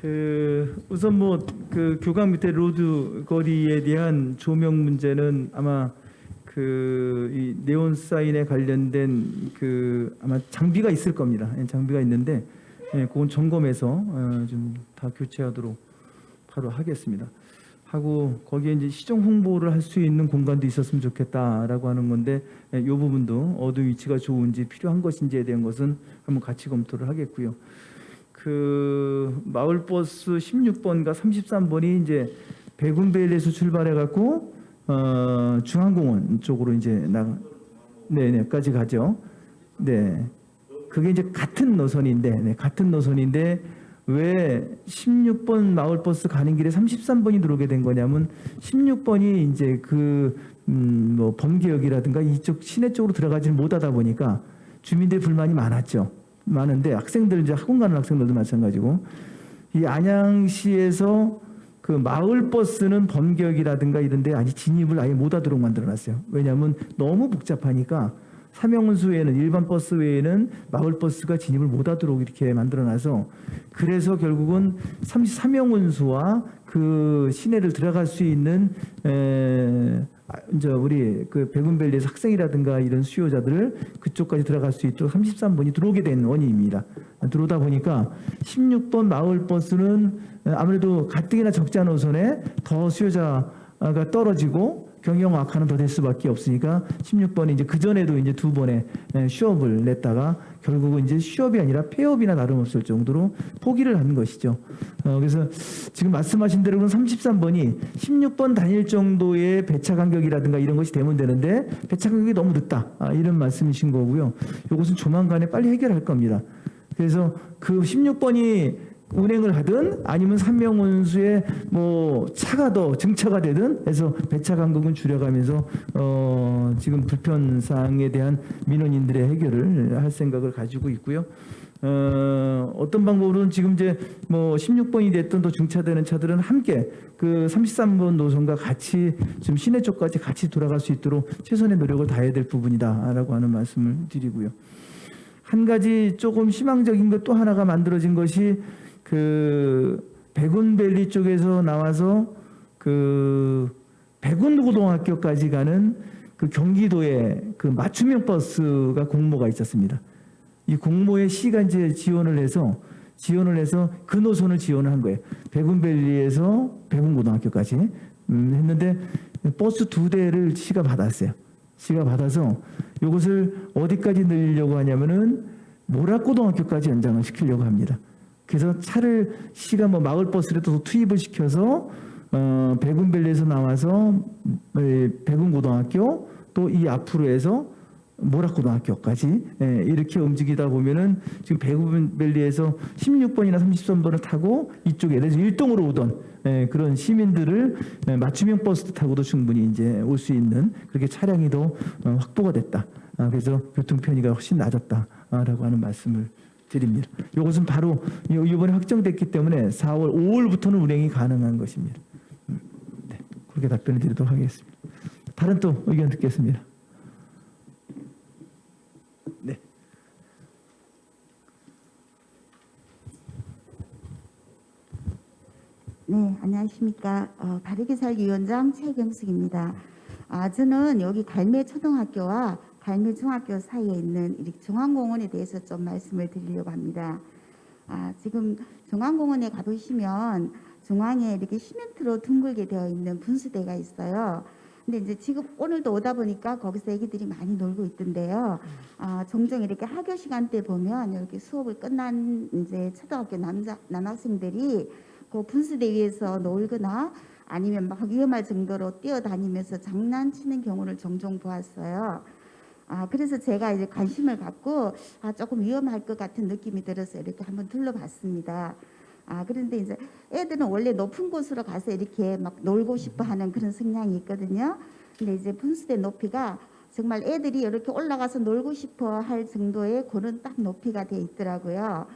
그 우선 뭐 그 교각 밑에 로드 거리에 대한 조명 문제는 아마 그이 네온 사인에 관련된 그 아마 장비가 있을 겁니다. 예, 장비가 있는데 예, 그건 점검해서 어, 좀다 교체하도록 바로 하겠습니다. 하고 거기에 이제 시정 홍보를 할 수 있는 공간도 있었으면 좋겠다라고 하는 건데 예, 이 부분도 어느 위치가 좋은지 필요한 것인지에 대한 것은 한번 같이 검토를 하겠고요. 그 마을버스 16번과 33번이 이제 백운베일에서 출발해 갖고 어, 중앙공원 쪽으로 이제 나 네네까지 가죠. 네. 그게 이제 같은 노선인데 네, 같은 노선인데 왜 16번 마을버스 가는 길에 33번이 들어오게 된 거냐면 16번이 이제 그 음, 뭐 범계역이라든가 이쪽 시내 쪽으로 들어가지 못하다 보니까 주민들 불만이 많았죠. 많은데 학생들 이제 학원 가는 학생들도 마찬가지고 이 안양시에서 그 마을 버스는 범격이라든가 이런 데 아직 진입을 아예 못 하도록 만들어 놨어요. 왜냐하면 너무 복잡하니까 삼형운수 외에는 일반 버스 외에는 마을 버스가 진입을 못 하도록 이렇게 만들어 놔서 그래서 결국은 33형운수와 그 시내를 들어갈 수 있는 에, 아, 이제 우리 그 백운밸리에서 학생이라든가 이런 수요자들을 그쪽까지 들어갈 수 있도록 33번이 들어오게 된 원인입니다. 들어오다 보니까 16번 마을 버스는 아무래도 가뜩이나 적지 노선에 더 수요자가 떨어지고 경영 악화는 더 될 수밖에 없으니까 16번이 이제 그 전에도 이제 두 번의 휴업을 냈다가 결국은 이제 휴업이 아니라 폐업이나 다름없을 정도로 포기를 한 것이죠. 어, 그래서 지금 말씀하신 대로 33번이 16번 다닐 정도의 배차 간격이라든가 이런 것이 되면 되는데 배차 간격이 너무 늦다 아, 이런 말씀이신 거고요. 이것은 조만간에 빨리 해결할 겁니다. 그래서 그 16번이 운행을 하든 아니면 삼명운수에 뭐 차가 더 증차가 되든 해서 배차 간격은 줄여가면서 어 지금 불편 사항에 대한 민원인들의 해결을 할 생각을 가지고 있고요. 어 어떤 방법으로는 지금 이제 뭐 16번이 됐든 또 중차되는 차들은 함께 그 33번 노선과 같이 좀 시내 쪽까지 같이 돌아갈 수 있도록 최선의 노력을 다해야 될 부분이다라고 하는 말씀을 드리고요. 한 가지 조금 희망적인 것 또 하나가 만들어진 것이 그 백운밸리 쪽에서 나와서 그 백운고등학교까지 가는 그 경기도의 그 맞춤형 버스가 공모가 있었습니다. 이 공모에 시가 이제 지원을 해서 지원을 해서 그 노선을 지원을 한 거예요. 백운밸리에서 백운고등학교까지 음, 했는데 버스 두 대를 시가 받았어요. 시가 받아서 이것을 어디까지 늘리려고 하냐면은 모락고등학교까지 연장을 시키려고 합니다. 그래서 차를 시가 뭐 마을 버스라도 투입을 시켜서 어, 백운밸리에서 나와서 에, 백운고등학교 또 이 앞으로 해서 모락고등학교까지 예, 이렇게 움직이다 보면은 지금 백운밸리에서 16번이나 33번을 타고 이쪽에 예를 들어 일동으로 오던 예, 그런 시민들을 예, 맞춤형 버스 타고도 충분히 이제 올 수 있는 그렇게 차량이 더 어, 확보가 됐다. 아, 그래서 교통 편의가 훨씬 낮았다라고 하는 말씀을 드립니다. 이것은 바로 요- 이번에 확정됐기 때문에 4월 5월부터는 운행이 가능한 것입니다. 음, 네, 그렇게 답변을 드리도록 하겠습니다. 다른 또 의견 듣겠습니다. 네. 네, 안녕하십니까. 어, 바르게 살기 위원장 최경숙입니다. 아, 저는 여기 갈매 초등학교와 갈매 중학교 사이에 있는 이 중앙공원에 대해서 좀 말씀을 드리려고 합니다. 아, 지금 중앙공원에 가보시면 중앙에 이렇게 시멘트로 둥글게 되어 있는 분수대가 있어요. 근데 이제 지금 오늘도 오다 보니까 거기서 애기들이 많이 놀고 있던데요. 아, 종종 이렇게 학교 시간 때 보면 이렇게 수업을 끝난 이제 초등학교 남자 남학생들이 그 분수대 위에서 놀거나 아니면 막 위험할 정도로 뛰어다니면서 장난치는 경우를 종종 보았어요. 아, 그래서 제가 이제 관심을 갖고 아, 조금 위험할 것 같은 느낌이 들어서 이렇게 한번 둘러봤습니다. 아 그런데 이제 애들은 원래 높은 곳으로 가서 이렇게 막 놀고 싶어 하는 그런 성향이 있거든요. 근데 이제 분수대 높이가 정말 애들이 이렇게 올라가서 놀고 싶어 할 정도의 그런 딱 높이가 돼 있더라고요.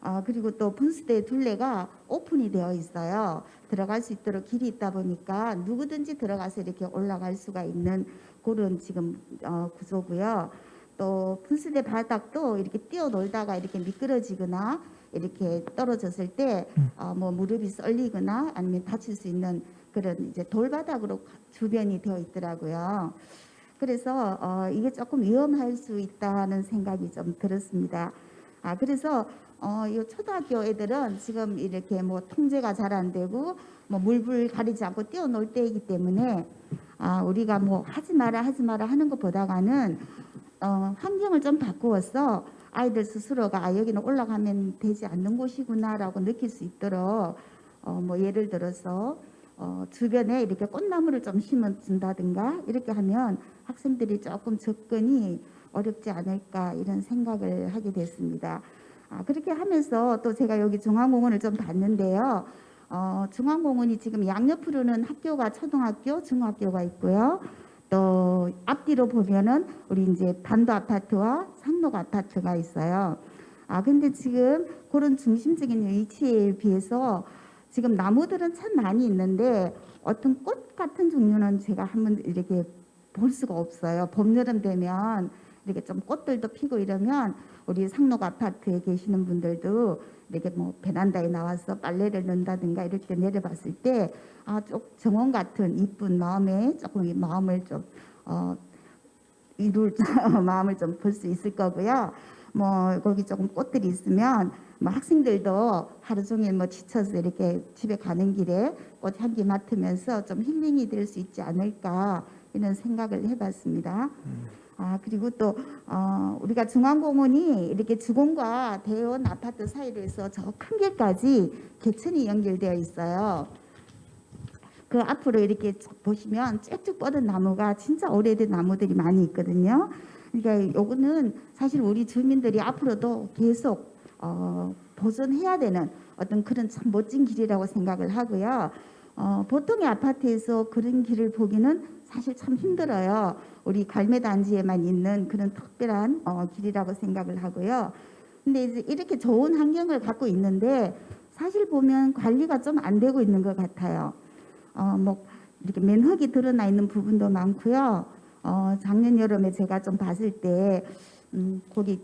아, 그리고 또 분수대 둘레가 오픈이 되어 있어요. 들어갈 수 있도록 길이 있다 보니까 누구든지 들어가서 이렇게 올라갈 수가 있는 그런 지금 어, 구조고요. 또 분수대 바닥도 이렇게 뛰어놀다가 이렇게 미끄러지거나 이렇게 떨어졌을 때 어, 뭐 무릎이 썰리거나 아니면 다칠 수 있는 그런 이제 돌바닥으로 주변이 되어 있더라고요. 그래서 어, 이게 조금 위험할 수 있다는 생각이 좀 들었습니다. 아 그래서 어, 이 초등학교 애들은 지금 이렇게 뭐 통제가 잘 안 되고 뭐 물불 가리지 않고 뛰어놀 때이기 때문에 아 우리가 뭐 하지 마라 하지 마라 하는 것보다가는 어, 환경을 좀 바꾸어서 아이들 스스로가 아 여기는 올라가면 되지 않는 곳이구나라고 느낄 수 있도록 어, 뭐 예를 들어서 어, 주변에 이렇게 꽃나무를 좀 심어준다든가 이렇게 하면 학생들이 조금 접근이 어렵지 않을까 이런 생각을 하게 됐습니다. 아, 그렇게 하면서 또 제가 여기 중앙공원을 좀 봤는데요. 어, 중앙공원이 지금 양옆으로는 학교가 초등학교, 중학교가 있고요. 또 앞뒤로 보면은 우리 이제 반도 아파트와 상록 아파트가 있어요. 아 근데 지금 그런 중심적인 위치에 비해서 지금 나무들은 참 많이 있는데 어떤 꽃 같은 종류는 제가 한번 이렇게 볼 수가 없어요. 봄 여름 되면 이렇게 좀 꽃들도 피고 이러면 우리 상록 아파트에 계시는 분들도 이렇게 뭐 베란다에 나와서 빨래를 넣는다든가 때 내려봤을 때 아, 좀 정원 같은 이쁜 마음에 조금 이 마음을 좀 어, 이룰 마음을 좀 볼 수 있을 거고요. 뭐 거기 조금 꽃들이 있으면 뭐 학생들도 하루 종일 뭐 지쳐서 이렇게 집에 가는 길에 꽃 향기 맡으면서 좀 힐링이 될 수 있지 않을까 이런 생각을 해봤습니다. 아 그리고 또 어, 우리가 중앙공원이 이렇게 주공과 대원 아파트 사이로 해서 저 큰 길까지 개천이 연결되어 있어요. 그 앞으로 이렇게 쭉 보시면 쭉쭉 뻗은 나무가 진짜 오래된 나무들이 많이 있거든요. 그러니까 요거는 사실 우리 주민들이 앞으로도 계속 어, 보존해야 되는 어떤 그런 참 멋진 길이라고 생각을 하고요. 어, 보통의 아파트에서 그런 길을 보기는 사실 참 힘들어요. 우리 갈매 단지에만 있는 그런 특별한 어, 길이라고 생각을 하고요. 근데 이제 이렇게 좋은 환경을 갖고 있는데 사실 보면 관리가 좀 안 되고 있는 것 같아요. 어, 뭐 이렇게 맨흙이 드러나 있는 부분도 많고요. 어, 작년 여름에 제가 좀 봤을 때 음, 거기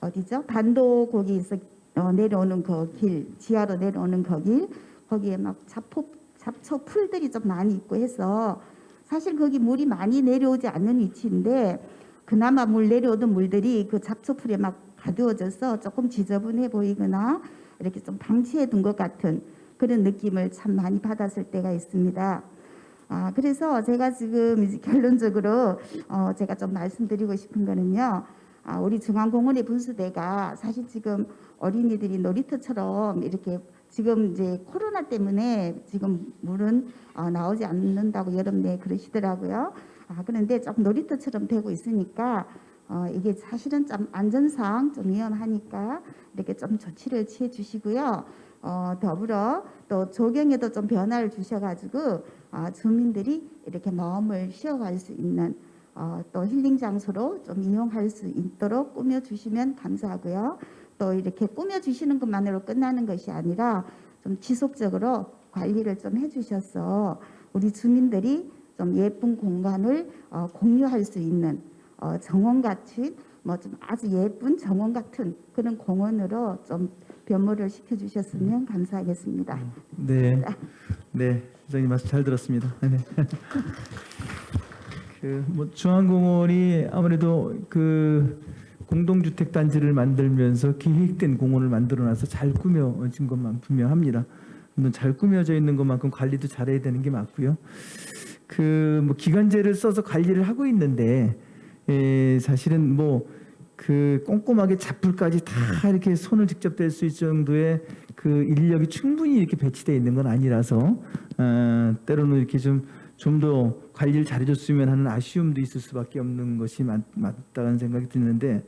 어디죠? 반도 거기서 어, 내려오는 그 길, 지하로 내려오는 그 길, 거기에 막 잡초 풀들이 좀 많이 있고 해서 사실 거기 물이 많이 내려오지 않는 위치인데 그나마 물 내려오던 물들이 그 잡초 풀에 막 가두어져서 조금 지저분해 보이거나 이렇게 좀 방치해 둔 것 같은 그런 느낌을 참 많이 받았을 때가 있습니다. 아, 그래서 제가 지금 결론적으로 어, 제가 좀 말씀드리고 싶은 거는요. 아, 우리 중앙공원의 분수대가 사실 지금 어린이들이 놀이터처럼 이렇게 지금 이제 코로나 때문에 지금 물은 어, 나오지 않는다고 여름 내에 그러시더라고요. 아, 그런데 조금 놀이터처럼 되고 있으니까 어, 이게 사실은 좀 안전상 좀 위험하니까 이렇게 좀 조치를 취해 주시고요. 어, 더불어 또 조경에도 좀 변화를 주셔가지고 아, 주민들이 이렇게 마음을 쉬어갈 수 있는 어, 또 힐링 장소로 좀 이용할 수 있도록 꾸며 주시면 감사하고요. 또 이렇게 꾸며 주시는 것만으로 끝나는 것이 아니라 좀 지속적으로 관리를 좀 해주셔서 우리 주민들이 좀 예쁜 공간을 어, 공유할 수 있는 어, 정원 같은 뭐 좀 아주 예쁜 정원 같은 그런 공원으로 좀 변모를 시켜주셨으면 감사하겠습니다. 네, 네, 회장님 말씀 잘 들었습니다. 네. 그뭐 중앙공원이 아무래도 그 공동주택 단지를 만들면서 계획된 공원을 만들어놔서 잘 꾸며진 것만 분명합니다. 물론 잘 꾸며져 있는 것만큼 관리도 잘해야 되는 게 맞고요. 그 뭐 기간제를 써서 관리를 하고 있는데 에, 사실은 뭐 그 꼼꼼하게 잡풀까지 다 이렇게 손을 직접 댈 수 있을 정도의 그 인력이 충분히 이렇게 배치되어 있는 건 아니라서 어, 때로는 이렇게 좀 좀더 관리를 잘해줬으면 하는 아쉬움도 있을 수밖에 없는 것이 맞, 맞다는 생각이 드는데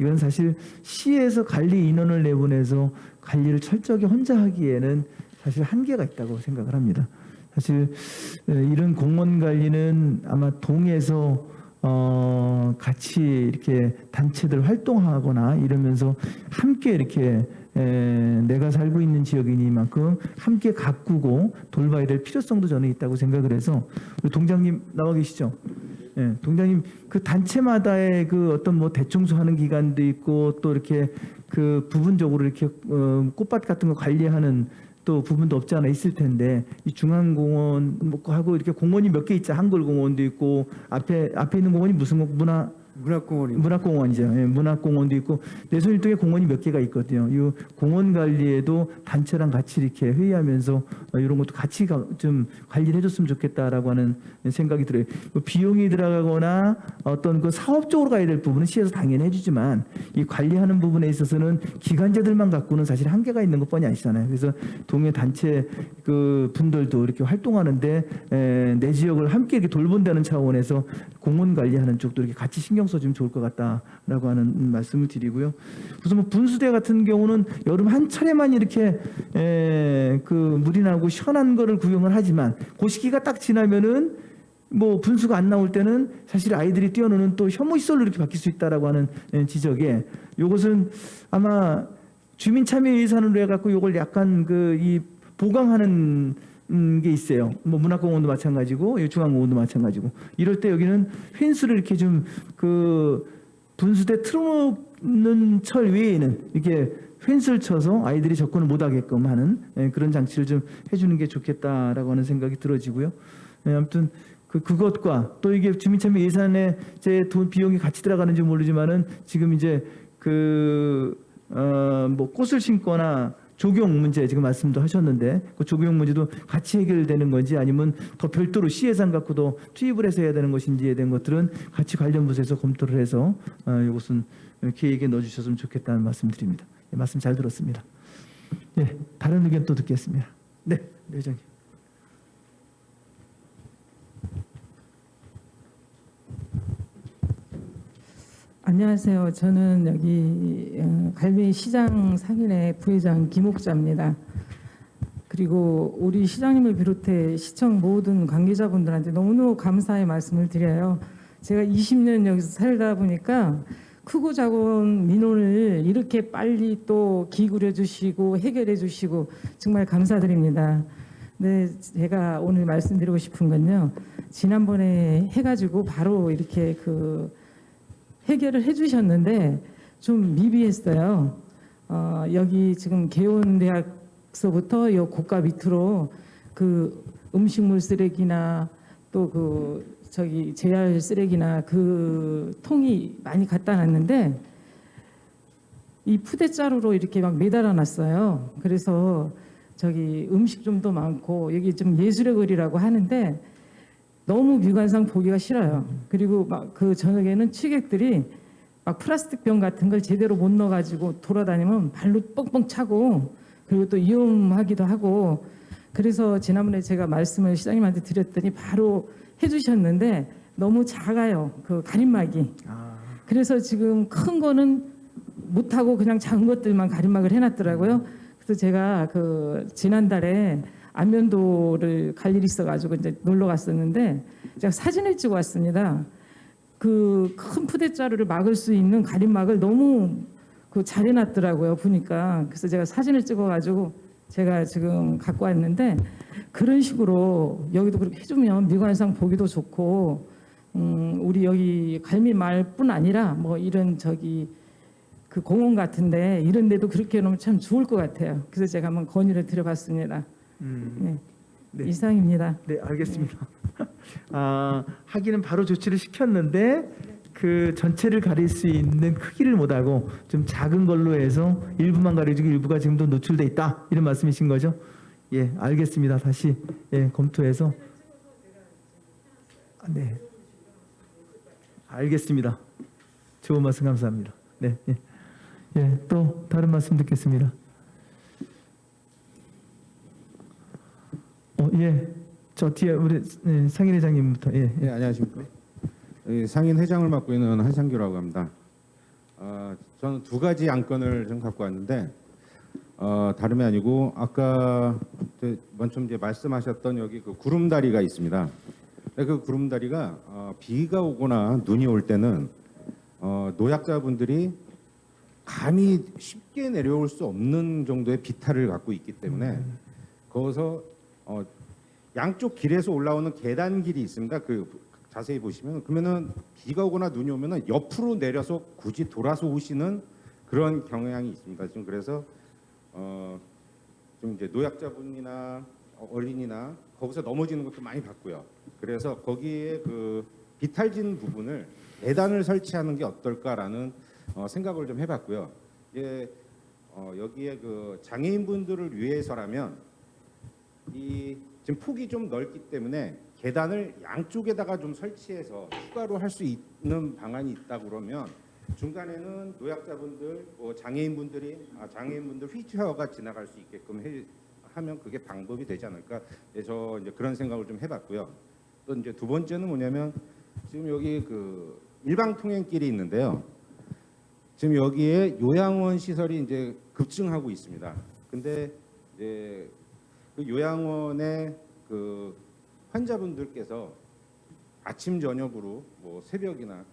이건 사실 시에서 관리 인원을 내보내서 관리를 철저하게 혼자 하기에는 사실 한계가 있다고 생각을 합니다. 사실 에, 이런 공무원 관리는 아마 동에서 어, 같이 이렇게 단체들 활동하거나 이러면서 함께 이렇게 에, 내가 살고 있는 지역이니만큼 함께 가꾸고 돌봐야 될 필요성도 저는 있다고 생각을 해서 우리 동장님 나와 계시죠? 예, 동장님 그 단체마다의 그 어떤 뭐 대청소하는 기간도 있고 또 이렇게 그 부분적으로 이렇게 어, 꽃밭 같은 거 관리하는 또 부분도 없지 않아 있을 텐데 이 중앙공원 뭐 하고 이렇게 공원이 몇 개 있죠 한글공원도 있고 앞에 앞에 있는 공원이 무슨 공- 문화 문학공원이 문학공원이죠. 예, 문학공원도 있고 내손일동에 공원이 몇 개가 있거든요. 이 공원 관리에도 단체랑 같이 이렇게 회의하면서 어, 이런 것도 같이 가- 좀 관리를 해줬으면 좋겠다라고 하는 생각이 들어요. 뭐 비용이 들어가거나 어떤 그 사업적으로 가야 될 부분은 시에서 당연히 해주지만 이 관리하는 부분에 있어서는 기관제들만 갖고는 사실 한계가 있는 것뿐이 아니잖아요. 그래서 동해 단체 그 분들도 이렇게 활동하는데 에, 내 지역을 함께 이렇게 돌본다는 차원에서 공원 관리하는 쪽도 이렇게 같이 신경 써 주면 좋을 것 같다라고 하는 말씀을 드리고요. 우선 뭐 분수대 같은 경우는 여름 한 차례만 이렇게 에, 그 물이 나고 시원한 거를 구경을 하지만 그 시기가 딱 지나면은 뭐 분수가 안 나올 때는 사실 아이들이 뛰어노는 또 혐오 시설로 이렇게 바뀔 수 있다라고 하는 에, 지적에 이것은 아마 주민 참여 예산으로 해갖고 이걸 약간 그 이 보강하는 음, 게 있어요. 뭐 문학공원도 마찬가지고 이 중앙공원도 마찬가지고 이럴 때 여기는 펜스를 이렇게 좀 그 분수대 틀어놓는 철 외에는 이렇게 펜스를 쳐서 아이들이 접근을 못하게끔 하는 예, 그런 장치를 좀 해주는 게 좋겠다라고 하는 생각이 들어지고요. 예, 아무튼 그 그것과 또 이게 주민참여 예산에 제 돈 비용이 같이 들어가는지 모르지만은 지금 이제 그어뭐 꽃을 심거나 조경 문제 지금 말씀도 하셨는데 그 조경 문제도 같이 해결되는 건지 아니면 더 별도로 시 예산 갖고도 투입을 해서 해야 되는 것인지에 대한 것들은 같이 관련 부서에서 검토를 해서 어, 이것은 계획에 넣어주셨으면 좋겠다는 말씀드립니다. 예, 말씀 잘 들었습니다. 예, 다른 의견 또 듣겠습니다. 네, 네 회장님. 안녕하세요. 저는 여기 어, 갈매기 시장 상인회 부회장 김옥자입니다. 그리고 우리 시장님을 비롯해 시청 모든 관계자분들한테 너무너무 감사의 말씀을 드려요. 제가 20년 여기서 살다 보니까 크고 작은 민원을 이렇게 빨리 또 기울여 주시고 해결해 주시고 정말 감사드립니다. 네, 제가 오늘 말씀드리고 싶은 건요. 지난번에 해가지고 바로 이렇게 그 해결을 해주셨는데 좀 미비했어요. 어, 여기 지금 개원대학서부터 요 고가 밑으로 그 음식물 쓰레기나 또 그 저기 재활 쓰레기나 그 통이 많이 갖다 놨는데 이 푸대자루로 이렇게 막 매달아 놨어요. 그래서 저기 음식점도 많고 여기 좀 예술의 거리라고 하는데 너무 미관상 보기가 싫어요. 그리고 막 그 저녁에는 취객들이 막 플라스틱 병 같은 걸 제대로 못 넣어가지고 돌아다니면 발로 뻥뻥 차고 그리고 또 위험하기도 하고 그래서 지난번에 제가 말씀을 시장님한테 드렸더니 바로 해주셨는데 너무 작아요. 그 가림막이. 그래서 지금 큰 거는 못하고 그냥 작은 것들만 가림막을 해놨더라고요. 그래서 제가 그 지난달에 안면도를 갈 일이 있어가지고 이제 놀러 갔었는데 제가 사진을 찍어 왔습니다. 그 큰 푸대자루를 막을 수 있는 가림막을 너무 그 잘 해놨더라고요 보니까 그래서 제가 사진을 찍어가지고 제가 지금 갖고 왔는데 그런 식으로 여기도 그렇게 해주면 미관상 보기도 좋고 음, 우리 여기 갈미말뿐 아니라 뭐 이런 저기 그 공원 같은데 이런 데도 그렇게 해놓으면 참 좋을 것 같아요. 그래서 제가 한번 건의를 드려봤습니다. 네. 네. 이상입니다. 네, 알겠습니다. 아, 하기는 바로 조치를 시켰는데 그 전체를 가릴 수 있는 크기를 못하고 좀 작은 걸로 해서 일부만 가려주고 일부가 지금도 노출돼 있다 이런 말씀이신 거죠? 예, 알겠습니다. 다시 예, 검토해서 아, 네, 알겠습니다. 좋은 말씀 감사합니다. 네, 예, 예, 또 다른 말씀 듣겠습니다. 어, 예, 저 뒤에 우리 예, 상인 회장님부터 예, 예. 예, 안녕하십니까. 예, 상인 회장을 맡고 있는 한상규라고 합니다. 어, 저는 두 가지 안건을 좀 갖고 왔는데 어, 다름이 아니고 아까 먼저 이제 말씀하셨던 여기 그 구름다리가 있습니다. 그 구름다리가 어, 비가 오거나 눈이 올 때는 어, 노약자분들이 감히 쉽게 내려올 수 없는 정도의 비탈을 갖고 있기 때문에 거기서 어, 양쪽 길에서 올라오는 계단 길이 있습니다. 그 자세히 보시면 그러면은 비가 오거나 눈이 오면은 옆으로 내려서 굳이 돌아서 오시는 그런 경향이 있습니다. 지금 그래서 어, 좀 이제 노약자분이나 어린이나 거기서 넘어지는 것도 많이 봤고요. 그래서 거기에 그 비탈진 부분을 계단을 설치하는 게 어떨까라는 어, 생각을 좀 해봤고요. 이게 어, 여기에 그 장애인분들을 위해서라면 이 지금 폭이 좀 넓기 때문에 계단을 양쪽에다가 좀 설치해서 추가로 할 수 있는 방안이 있다 그러면 중간에는 노약자분들, 뭐 장애인분들이 아, 장애인분들 휠체어가 지나갈 수 있게끔 해, 하면 그게 방법이 되지 않을까? 예, 저 이제 그런 생각을 좀 해봤고요. 또 이제 두 번째는 뭐냐면 지금 여기 그 일방 통행길이 있는데요. 지금 여기에 요양원 시설이 이제 급증하고 있습니다. 근데 이제 그 요양원의 그 환자분들께서 아침 저녁으로 뭐 새벽이나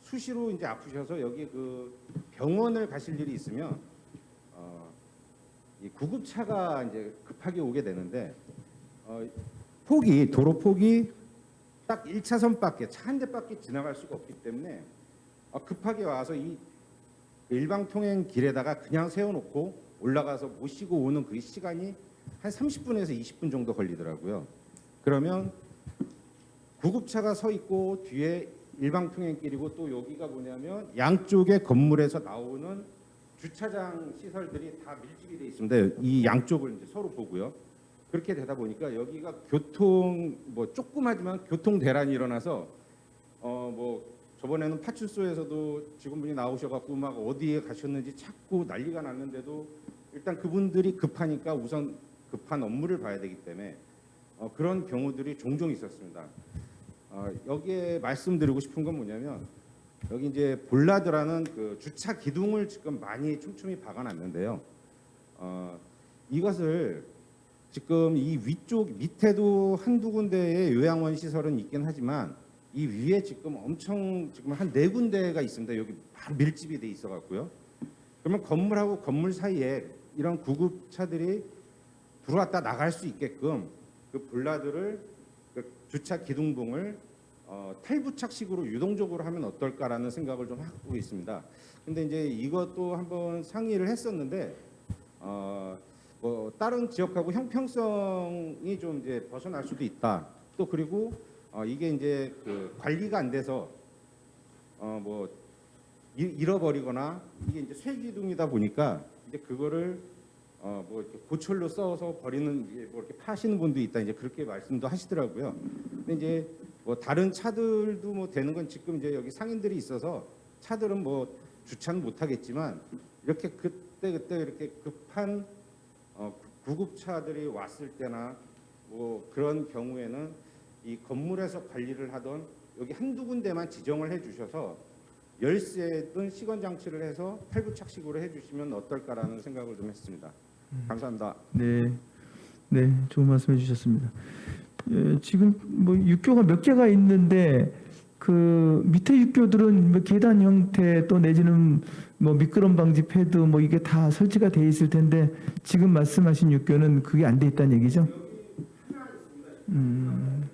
수시로 이제 아프셔서 여기 그 병원을 가실 일이 있으면 어, 이 구급차가 이제 급하게 오게 되는데 어, 폭이 도로 폭이 딱 1차선밖에 차 한 대밖에 지나갈 수가 없기 때문에 어, 급하게 와서 이 일방 통행 길에다가 그냥 세워놓고 올라가서 모시고 오는 그 시간이 한 30분에서 20분 정도 걸리더라고요. 그러면 구급차가 서 있고 뒤에 일방 통행길이고 또 여기가 뭐냐면 양쪽의 건물에서 나오는 주차장 시설들이 다 밀집이 돼 있습니다. 이 양쪽을 이제 서로 보고요. 그렇게 되다 보니까 여기가 교통 뭐 조그마지만 교통 대란이 일어나서 어 뭐 저번에는 파출소에서도 직원분이 나오셔갖고 막 어디에 가셨는지 찾고 난리가 났는데도 일단 그분들이 급하니까 우선 급한 업무를 봐야 되기 때문에 어, 그런 경우들이 종종 있었습니다. 어, 여기에 말씀드리고 싶은 건 뭐냐면 여기 이제 볼라드라는 그 주차 기둥을 지금 많이 촘촘히 박아놨는데요. 어, 이것을 지금 이 위쪽 밑에도 한두 군데의 요양원 시설은 있긴 하지만 이 위에 지금 엄청 지금 한 네 군데가 있습니다. 여기 바로 밀집이 돼 있어 갖고요. 그러면 건물하고 건물 사이에 이런 구급차들이 들어왔다 나갈 수 있게끔 그 볼라드를 그 주차 기둥봉을 어, 탈부착식으로 유동적으로 하면 어떨까라는 생각을 좀 하고 있습니다. 근데 이제 이것도 한번 상의를 했었는데 어, 뭐 다른 지역하고 형평성이 좀 이제 벗어날 수도 있다. 또 그리고 어, 이게 이제 그 관리가 안 돼서 어, 뭐 이- 잃어버리거나 이게 이제 쇠기둥이다 보니까 이제 그거를 어, 뭐 이렇게 고철로 써서 버리는 뭐 이렇게 파시는 분도 있다 이제 그렇게 말씀도 하시더라고요. 근데 이제 뭐 다른 차들도 뭐 되는 건 지금 이제 여기 상인들이 있어서 차들은 뭐 주차는 못 하겠지만 이렇게 그때 그때 이렇게 급한 어, 구급차들이 왔을 때나 뭐 그런 경우에는 이 건물에서 관리를 하던 여기 한두 군데만 지정을 해 주셔서 열쇠든 시건 장치를 해서 탈부착식으로 해 주시면 어떨까라는 생각을 좀 했습니다. 감사합니다. 네, 네, 좋은 말씀해 주셨습니다. 예, 지금 뭐 육교가 몇 개가 있는데 그 밑에 육교들은 뭐 계단 형태 또 내지는 뭐 미끄럼 방지 패드 뭐 이게 다 설치가 돼 있을 텐데 지금 말씀하신 육교는 그게 안 돼 있다는 얘기죠? 음,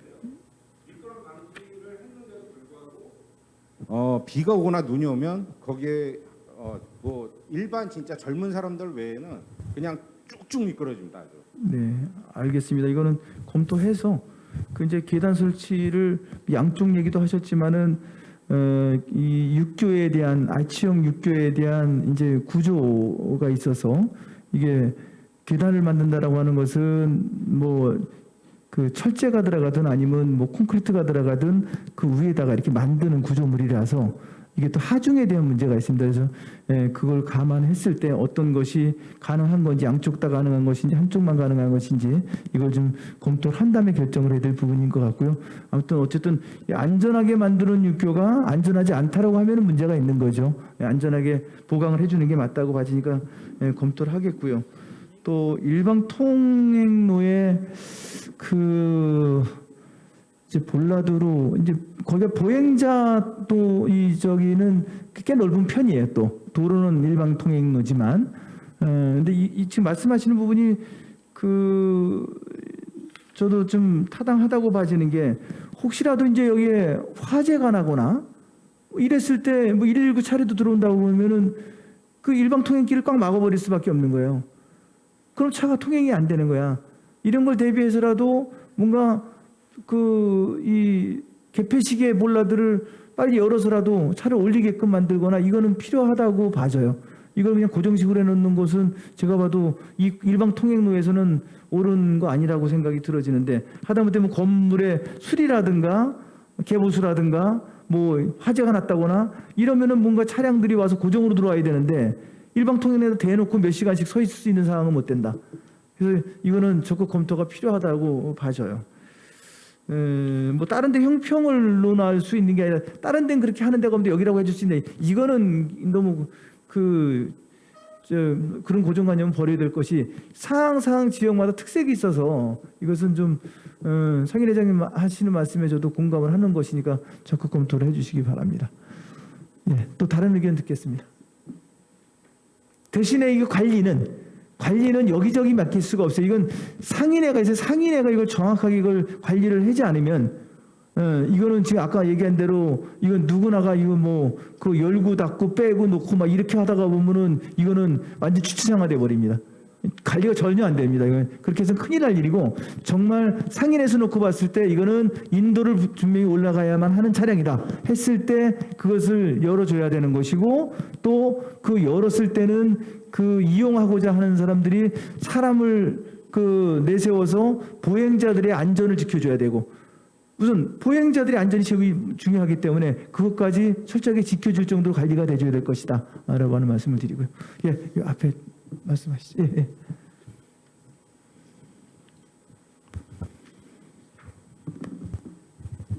어, 비가 오거나 눈이 오면 거기에 어, 뭐 일반 진짜 젊은 사람들 외에는 그냥 쭉쭉 미끄러집니다. 아주. 네, 알겠습니다. 이거는 검토해서 그 이제 계단 설치를 양쪽 얘기도 하셨지만은 어, 이 육교에 대한 아치형 육교에 대한 이제 구조가 있어서 이게 계단을 만든다라고 하는 것은 뭐 그 철제가 들어가든 아니면 뭐 콘크리트가 들어가든 그 위에다가 이렇게 만드는 구조물이라서 이게 또 하중에 대한 문제가 있습니다. 그래서 예, 그걸 감안했을 때 어떤 것이 가능한 건지 양쪽 다 가능한 것인지 한쪽만 가능한 것인지 이걸 좀 검토를 한 다음에 결정을 해야 될 부분인 것 같고요. 아무튼 어쨌든 이 안전하게 만드는 육교가 안전하지 않다라고 하면 문제가 있는 거죠. 예, 안전하게 보강을 해주는 게 맞다고 봐지니까 예, 검토를 하겠고요. 또 일방 통행로에 그 이제 볼라드로 이제 거기가 보행자 또이 저기는 꽤 넓은 편이에요. 또 도로는 일방 통행로지만 어 근데 이, 이 지금 말씀하시는 부분이 그 저도 좀 타당하다고 봐지는 게 혹시라도 이제 여기에 화재가 나거나 이랬을 때 뭐 119 차례도 들어온다고 보면은 그 일방 통행길을 꽉 막아버릴 수밖에 없는 거예요. 그럼 차가 통행이 안 되는 거야. 이런 걸 대비해서라도 뭔가 그 이 개폐식의 몰라들을 빨리 열어서라도 차를 올리게끔 만들거나 이거는 필요하다고 봐져요. 이걸 그냥 고정식으로 해놓는 것은 제가 봐도 이 일방 통행로에서는 옳은 거 아니라고 생각이 들어지는데 하다못해 뭐 건물의 수리라든가 개보수라든가 뭐 화재가 났다거나 이러면은 뭔가 차량들이 와서 고정으로 들어와야 되는데 일방 통행로에다 대놓고 몇 시간씩 서 있을 수 있는 상황은 못 된다. 그래서 이거는 적극 검토가 필요하다고 봐져요. 에, 뭐 다른 데 형평을 논할 수 있는 게 아니라 다른 데는 그렇게 하는 데가 없는데 여기라고 해줄 수 있는데 이거는 너무 그 저, 그런 고정관념은 버려야 될 것이 상황 상황 지역마다 특색이 있어서 이것은 좀 어, 상인 회장님 하시는 말씀에 저도 공감을 하는 것이니까 적극 검토를 해주시기 바랍니다. 예, 또 다른 의견 듣겠습니다. 대신에 이 관리는 관리는 여기저기 맡길 수가 없어요. 이건 상인회가 있어요. 상인회가 이걸 정확하게 이걸 관리를 하지 않으면 어, 이거는 지금 아까 얘기한 대로 이건 누구나가 이거 뭐 그 열고 닫고 빼고 놓고 막 이렇게 하다가 보면은 이거는 완전 주차장화 돼 버립니다. 관리가 전혀 안 됩니다. 이건 그렇게 해서 큰일 날 일이고 정말 상인에서 놓고 봤을 때 이거는 인도를 분명히 올라가야만 하는 차량이다 했을 때 그것을 열어줘야 되는 것이고 또 그 열었을 때는 그 이용하고자 하는 사람들이 사람을 그 내세워서 보행자들의 안전을 지켜줘야 되고 우선 보행자들의 안전이 제일 중요하기 때문에 그것까지 철저하게 지켜줄 정도로 관리가 돼줘야 될 것이다 라고 하는 말씀을 드리고요. 예, 이 앞에 말씀하시죠. 예, 예.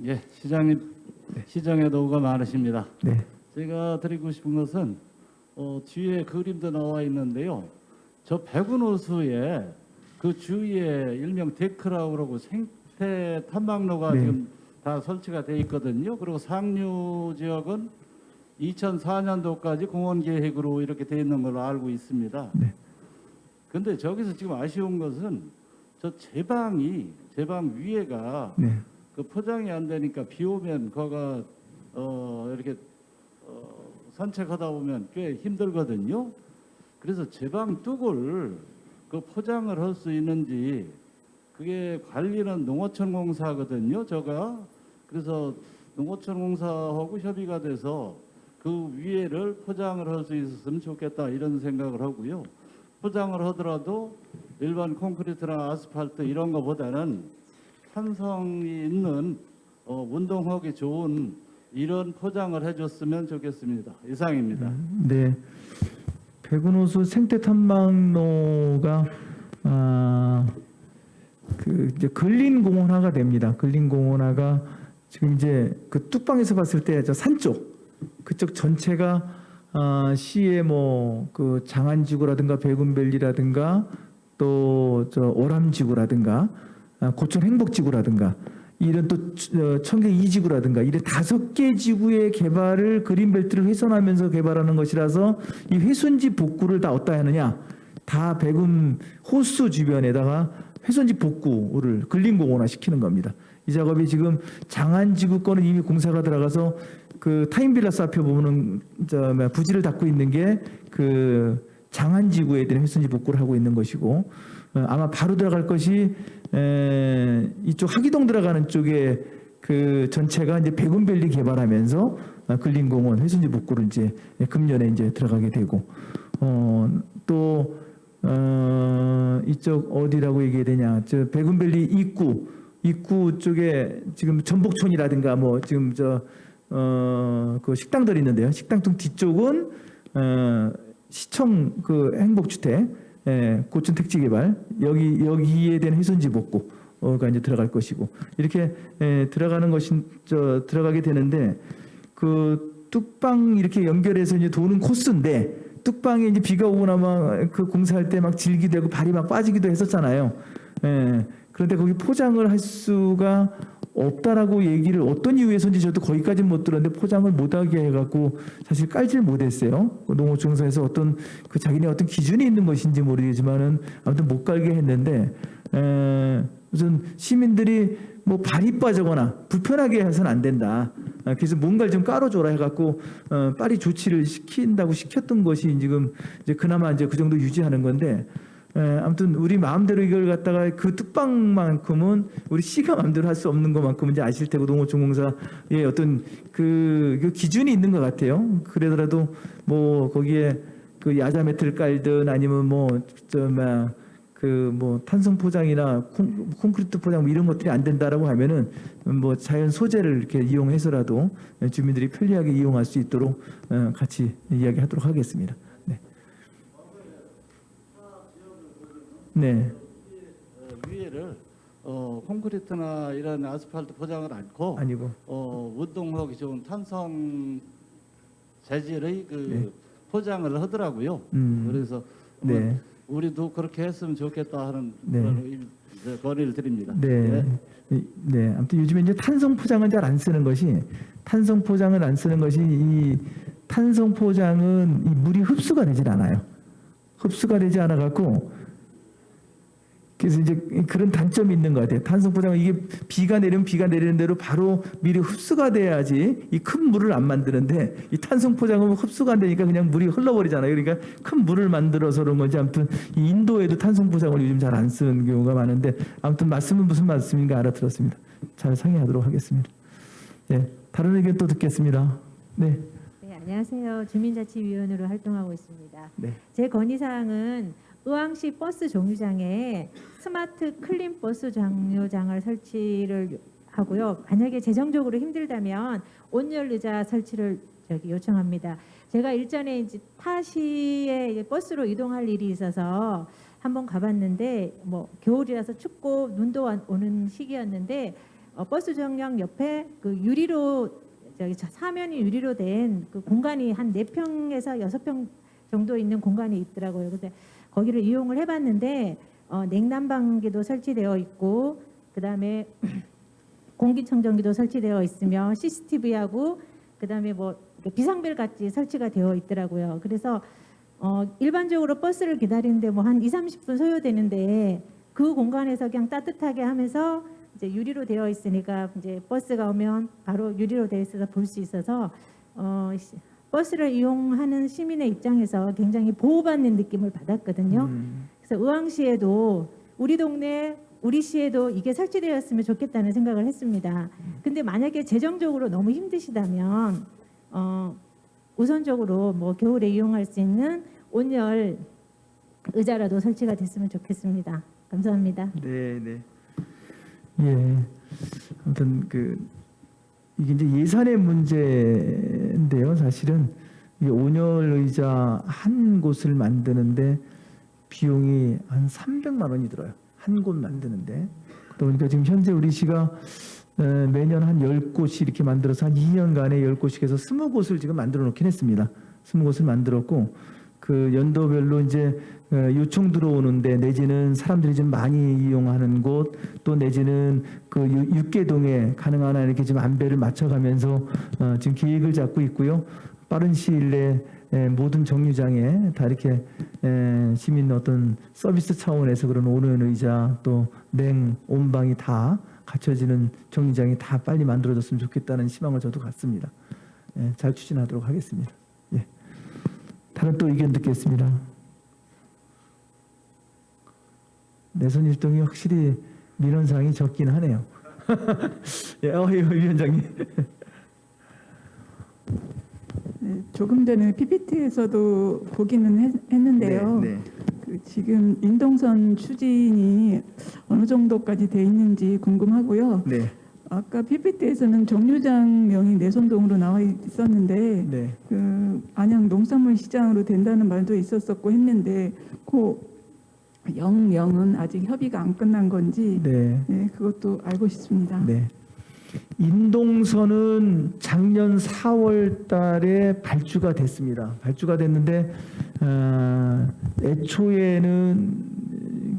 예, 시장님 시장에 노고가 많으십니다. 네. 제가 드리고 싶은 것은 어, 뒤에 그림도 나와 있는데요. 저 백운호수에 그 주위에 일명 데크라고 생태 탐방로가 네. 지금 다 설치가 돼 있거든요. 그리고 상류 지역은 2004년도까지 공원 계획으로 이렇게 돼 있는 걸로 알고 있습니다. 네. 근데 저기서 지금 아쉬운 것은 저 제방이 제방 위에가 네. 그 포장이 안 되니까 비 오면 거가 어 이렇게 어 산책하다 보면 꽤 힘들거든요. 그래서 제방 뚝을 그 포장을 할 수 있는지 그게 관리는 농어촌 공사거든요. 저가 그래서 농어촌 공사하고 협의가 돼서 그 위에를 포장을 할 수 있었으면 좋겠다 이런 생각을 하고요. 포장을 하더라도 일반 콘크리트나 아스팔트 이런 거보다는 탄성이 있는 어, 운동하기 좋은 이런 포장을 해줬으면 좋겠습니다. 이상입니다. 네. 백운호수 생태 탐방로가 아, 그 이제 근린 공원화가 됩니다. 근린 공원화가 지금 이제 그 뚝방에서 봤을 때 저 산 쪽 그쪽 전체가 아, 시의 뭐 그 장안지구라든가 백운밸리라든가 또 저 오람지구라든가 아, 고촌 행복지구라든가 이런 또 어, 청계 이지구라든가 이런 다섯 개 지구의 개발을 그린벨트를 훼손하면서 개발하는 것이라서 이 훼손지 복구를 다 어디다 하느냐 다 백운 호수 주변에다가 훼손지 복구를 근린공원화 시키는 겁니다. 이 작업이 지금 장안지구 거는 이미 공사가 들어가서 그 타임빌라스 앞에 보면은 저 뭐야, 부지를 닦고 있는 게 그 장안지구에 대한 훼손지 복구를 하고 있는 것이고 어, 아마 바로 들어갈 것이 에, 이쪽 학의동 들어가는 쪽에 그 전체가 이제 백운밸리 개발하면서 어, 근린공원 훼손지 복구를 이제 금년에 이제 들어가게 되고 어, 또 어, 이쪽 어디라고 얘기해야 되냐 저 백운밸리 입구 입구 쪽에 지금 전복촌이라든가 뭐 지금 저 어, 그 식당들이 있는데요. 식당 등 뒤쪽은 어, 시청 그 행복주택, 예, 고층 택지 개발 여기 여기에 대한 훼손지 복구 가 이제 들어갈 것이고 이렇게 예, 들어가는 것이 저 들어가게 되는데 그 뚝방 이렇게 연결해서 이제 도는 코스인데 뚝방에 이제 비가 오고 나면 그 공사할 때 막 질기되고 발이 막 빠지기도 했었잖아요. 예. 그런데 거기 포장을 할 수가 없다라고 얘기를 어떤 이유에서인지 저도 거기까지는 못 들었는데 포장을 못하게 해갖고 사실 깔질 못했어요. 그 농어중에서 어떤 그 자기네 어떤 기준이 있는 것인지 모르겠지만은 아무튼 못 깔게 했는데 에, 우선 시민들이 뭐 발이 빠지거나 불편하게 해서는 안 된다. 아, 그래서 뭔가를 좀 깔아줘라 해갖고 어, 빨리 조치를 시킨다고 시켰던 것이 지금 이제 그나마 이제 그 정도 유지하는 건데 에, 아무튼 우리 마음대로 이걸 갖다가 그 뚝방만큼은 우리 시가 마음대로 할 수 없는 것만큼은 이제 아실 테고 농어촌공사의 어떤 그, 그 기준이 있는 것 같아요. 그러더라도 뭐 거기에 그 야자 매트를 깔든 아니면 뭐저뭐 그뭐 탄성 포장이나 콘, 콘크리트 포장 뭐 이런 것들이 안 된다라고 하면은 뭐 자연 소재를 이렇게 이용해서라도 주민들이 편리하게 이용할 수 있도록 어, 같이 이야기하도록 하겠습니다. 네. 네. 어, 위에를 어, 콘크리트나 이런 아스팔트 포장을 않고 아니고 어, 운동하기 좋은 탄성 재질의 그 네. 포장을 하더라고요. 음. 그래서 네. 뭐 우리도 그렇게 했으면 좋겠다 하는 네. 그런 일- 네, 건의를 드립니다. 네. 이- 네. 아무튼 요즘에 이제 탄성 포장은 잘 안 쓰는 것이 탄성 포장을 안 쓰는 것이 이 탄성 포장은 이 물이 흡수가 되질 않아요. 흡수가 되지 않아 갖고 그래서 이제 그런 단점이 있는 것 같아요. 탄성 포장은 이게 비가 내리면 비가 내리는 대로 바로 미리 흡수가 돼야지 이 큰 물을 안 만드는데 이 탄성 포장은 흡수가 안 되니까 그냥 물이 흘러버리잖아요. 그러니까 큰 물을 만들어서 그런 건지 아무튼 이 인도에도 탄성 포장을 요즘 잘 안 쓰는 경우가 많은데 아무튼 말씀은 무슨 말씀인가 알아들었습니다. 잘 상의하도록 하겠습니다. 네, 다른 의견 또 듣겠습니다. 네, 네, 안녕하세요. 주민자치위원으로 활동하고 있습니다. 네. 제 건의사항은 의왕시 버스 정류장에 스마트 클린 버스 정류장을 설치를 하고요. 만약에 재정적으로 힘들다면 온열 의자 설치를 저기 요청합니다. 제가 일전에 이제 타시에 버스로 이동할 일이 있어서 한번 가봤는데 뭐 겨울이라서 춥고 눈도 와- 오는 시기였는데 어, 버스 정류장 옆에 그 유리로 저기 자- 사면이 유리로 된 그 공간이 한 네평에서 여섯 평 정도 있는 공간이 있더라고요. 근데 거기를 이용을 해봤는데 어, 냉난방기도 설치되어 있고 그 다음에 공기청정기도 설치되어 있으며 CCTV하고 그 다음에 뭐 이렇게 비상벨 같이 설치가 되어 있더라고요. 그래서 어, 일반적으로 버스를 기다리는데 뭐 한 2, 30분 소요되는데 그 공간에서 그냥 따뜻하게 하면서 이제 유리로 되어 있으니까 이제 버스가 오면 바로 유리로 되어 있어서 볼 수 있어서 어, 시- 버스를 이용하는 시민의 입장에서 굉장히 보호받는 느낌을 받았거든요. 음, 그래서 의왕시에도 우리 동네 우리 시에도 이게 설치되었으면 좋겠다는 생각을 했습니다. 근데 만약에 재정적으로 너무 힘드시다면 어, 우선적으로 뭐 겨울에 이용할 수 있는 온열 의자라도 설치가 됐으면 좋겠습니다. 감사합니다. 네, 네. 예. 아무튼 그 이게 이제 예산의 문제 인데요. 사실은 이 온열 의자 한 곳을 만드는데 비용이 한 300만 원이 들어요. 한 곳 만드는데. 그러다 보니까 지금 현재 우리 시가 어, 매년 한 10곳이 이렇게 만들어서 한 2년간에 10곳씩 해서 20곳을 지금 만들어 놓긴 했습니다. 20곳을 만들었고 그 연도별로 이제 어, 요청 들어오는데 내지는 사람들이 좀 많이 이용하는 곳 또 내지는 그 유- 육계동에 가능한 한 이렇게 지금 안배를 맞춰가면서 어, 지금 계획을 잡고 있고요. 빠른 시일 내에 에, 모든 정류장에 다 이렇게 에, 시민 어떤 서비스 차원에서 그런 오는 의자 또 냉 온방이 다 갖춰지는 정류장이 다 빨리 만들어졌으면 좋겠다는 희망을 저도 갖습니다. 예, 잘 추진하도록 하겠습니다. 예. 다른 또 의견 듣겠습니다. 내선 일동이 확실히 민원사항이 적긴 하네요. 예, 어, 예, 위원장님. 네, 조금 전에 PPT에서도 보기는 했, 했는데요. 네, 네. 그 지금 인동선 추진이 어느 정도까지 돼 있는지 궁금하고요. 네. 아까 PPT에서는 정류장 명이 내선동으로 나와 있었는데 네. 그 안양 농산물 시장으로 된다는 말도 있었었고 했는데 그 영명은 아직 협의가 안 끝난 건지 네. 네, 그것도 알고 싶습니다. 네. 인동선은 작년 4월 달에 발주가 됐습니다. 발주가 됐는데 어, 애초에는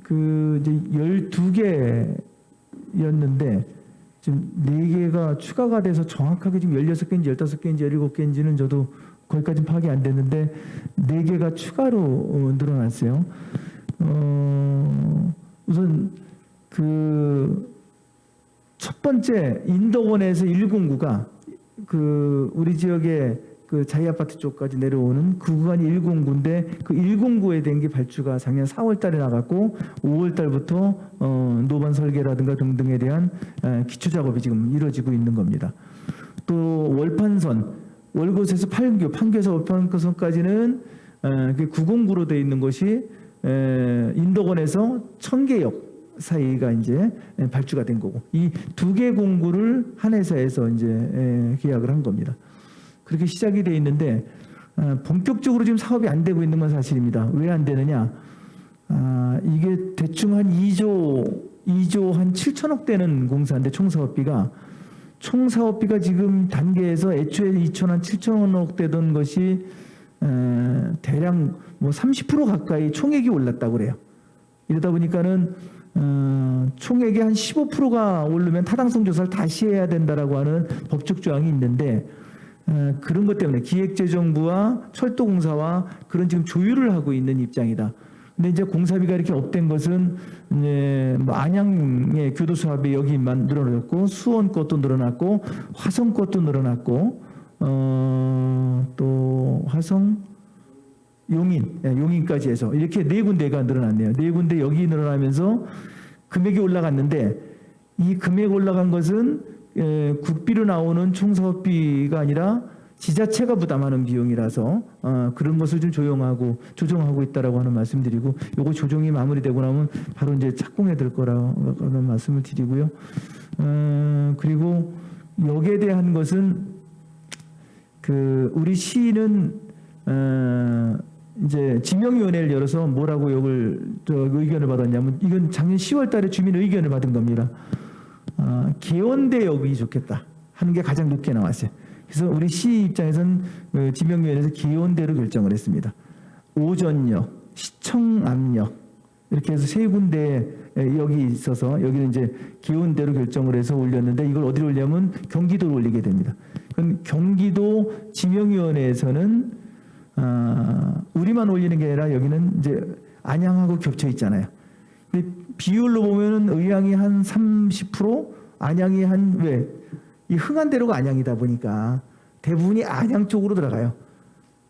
그 이제 12개였는데 지금 4개가 추가가 돼서 정확하게 지금 16개인지 15개인지 17개인지는 저도 거기까지는 파악이 안 됐는데 4개가 추가로 어, 늘어났어요. 어, 우선 그 첫 번째 인덕원에서 109가 그 우리 지역의 그 자이 아파트 쪽까지 내려오는 그 구간이 109인데 그 109에 된 게 발주가 작년 4월 달에 나갔고 5월 달부터 어 노반 설계라든가 등등에 대한 에, 기초 작업이 지금 이루어지고 있는 겁니다. 또 월판선 월곶에서 판교 판교에서 월판선까지는 에, 그 909로 되어 있는 것이 에, 인덕원에서 청계역 사이가 이제 발주가 된 거고 이 두 개 공구를 한 회사에서 이제 에, 계약을 한 겁니다. 그렇게 시작이 돼 있는데 어, 본격적으로 지금 사업이 안 되고 있는 건 사실입니다. 왜 안 되느냐? 아, 이게 대충 한 2조 2조 한 7천억 되는 공사인데 총 사업비가 총 사업비가 지금 단계에서 애초에 2천 한 7천억 되던 것이 에, 대략 뭐 30% 가까이 총액이 올랐다고 그래요. 이러다 보니까는 어, 총액의 한 15%가 오르면 타당성 조사를 다시 해야 된다라고 하는 법적 조항이 있는데 어, 그런 것 때문에 기획재정부와 철도공사와 그런 지금 조율을 하고 있는 입장이다. 근데 이제 공사비가 이렇게 업된 것은 이제 뭐 안양의 교도 사업이 여기만 늘어났고 수원 것도 늘어났고 화성 것도 늘어났고 어, 또 화성 용인, 예, 용인까지 해서 이렇게 네 군데가 늘어났네요. 네 군데 여기 늘어나면서 금액이 올라갔는데 이 금액 올라간 것은 에, 국비로 나오는 총사업비가 아니라 지자체가 부담하는 비용이라서 어, 그런 것을 좀 조용하고 조정하고 있다라고 하는 말씀드리고 요거 조정이 마무리되고 나면 바로 이제 착공해 될 거라는 말씀을 드리고요. 어, 그리고 여기에 대한 것은 그 우리 시는 어, 이제 지명위원회를 열어서 뭐라고 저 의견을 받았냐면 이건 작년 10월 달에 주민 의견을 받은 겁니다. 아, 기원대역이 좋겠다 하는 게 가장 높게 나왔어요. 그래서 우리 시 입장에서는 그 지명위원회에서 기원대로 결정을 했습니다. 오전역, 시청암역 이렇게 해서 세 군데 여기 있어서 여기는 이제 기온대로 결정을 해서 올렸는데 이걸 어디로 올리냐면 경기도로 올리게 됩니다. 그럼 경기도 지명위원회에서는 아, 우리만 올리는 게 아니라 여기는 이제 안양하고 겹쳐 있잖아요. 근데 비율로 보면은 의향이 한 30%, 안양이 한 왜? 이 흥한대로가 안양이다 보니까 대부분이 안양 쪽으로 들어가요.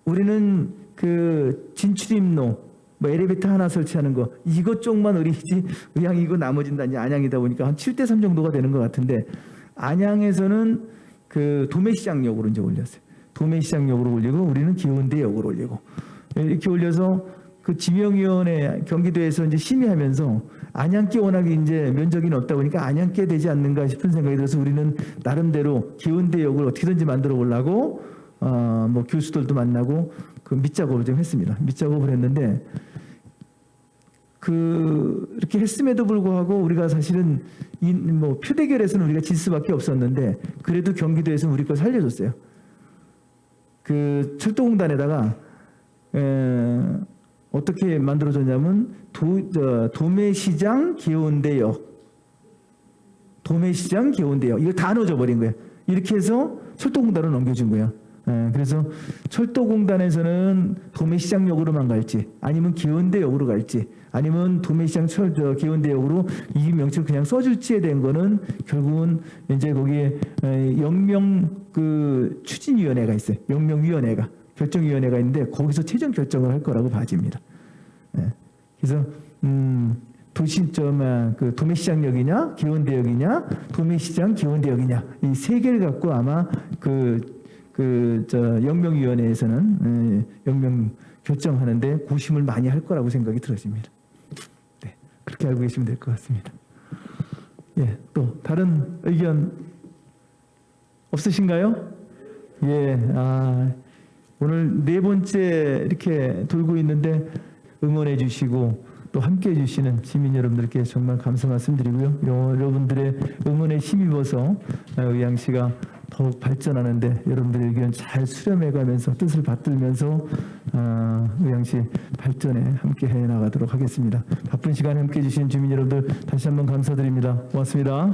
우리는 그 진출입로, 뭐 엘리베이터 하나 설치하는 거 이것 쪽만 의리지 의향이고 다 이제 안양이다 보니까 한 7대 3 정도가 되는 것 같은데 안양에서는 그 도매시장역으로 이제 올렸어요. 도매시장역으로 올리고 우리는 기원대역으로 올리고 이렇게 올려서 그 지명위원회 경기도에서 이제 심의하면서 안양께 워낙 이제 면적이 넓다 보니까 안양께 되지 않는가 싶은 생각이 들어서 우리는 나름대로 기원대역을 어떻게든지 만들어 보려고 어 뭐 교수들도 만나고 그 밑작업을 좀 했습니다. 밑작업을 했는데 그 이렇게 했음에도 불구하고 우리가 사실은 이 뭐 표대결에서는 우리가 질 수밖에 없었는데 그래도 경기도에서는 우리 걸 살려줬어요. 그 철도공단에다가 에, 어떻게 만들어졌냐면 도, 저, 도매시장 기온대역 도매시장 기온대역 이걸 다 넣어줘 버린 거예요. 이렇게 해서 철도공단으로 넘겨준 거예요. 예, 그래서 철도공단에서는 도매시장역으로만 갈지 아니면 기온대역으로 갈지 아니면 도매시장 철, 저, 기온대역으로 이 명칭을 그냥 써줄지에 대한 거는 결국은 이제 거기에 에, 영명 그 추진위원회가 있어요. 영명위원회가 결정위원회가 있는데 거기서 최종 결정을 할 거라고 봐집니다. 예, 그래서 음, 도시 저그 도매시장역이냐 기온대역이냐 도매시장 기온대역이냐 이 세 개를 갖고 아마 그 그 저 영명위원회에서는 에, 영명 결정하는데 고심을 많이 할 거라고 생각이 들어집니다. 네, 그렇게 알고 계시면 될 것 같습니다. 예, 또 다른 의견 없으신가요? 예, 아, 오늘 네 번째 이렇게 돌고 있는데 응원해 주시고 또 함께 해 주시는 시민 여러분들께 정말 감사 말씀드리고요. 여러분들의 응원에 힘입어서 의향시가 더욱 발전하는데 여러분들의 의견 잘 수렴해 가면서 뜻을 받들면서 아, 의향시 발전에 함께 해 나가도록 하겠습니다. 바쁜 시간에 함께 해 주신 주민 여러분들 다시 한번 감사드립니다. 고맙습니다.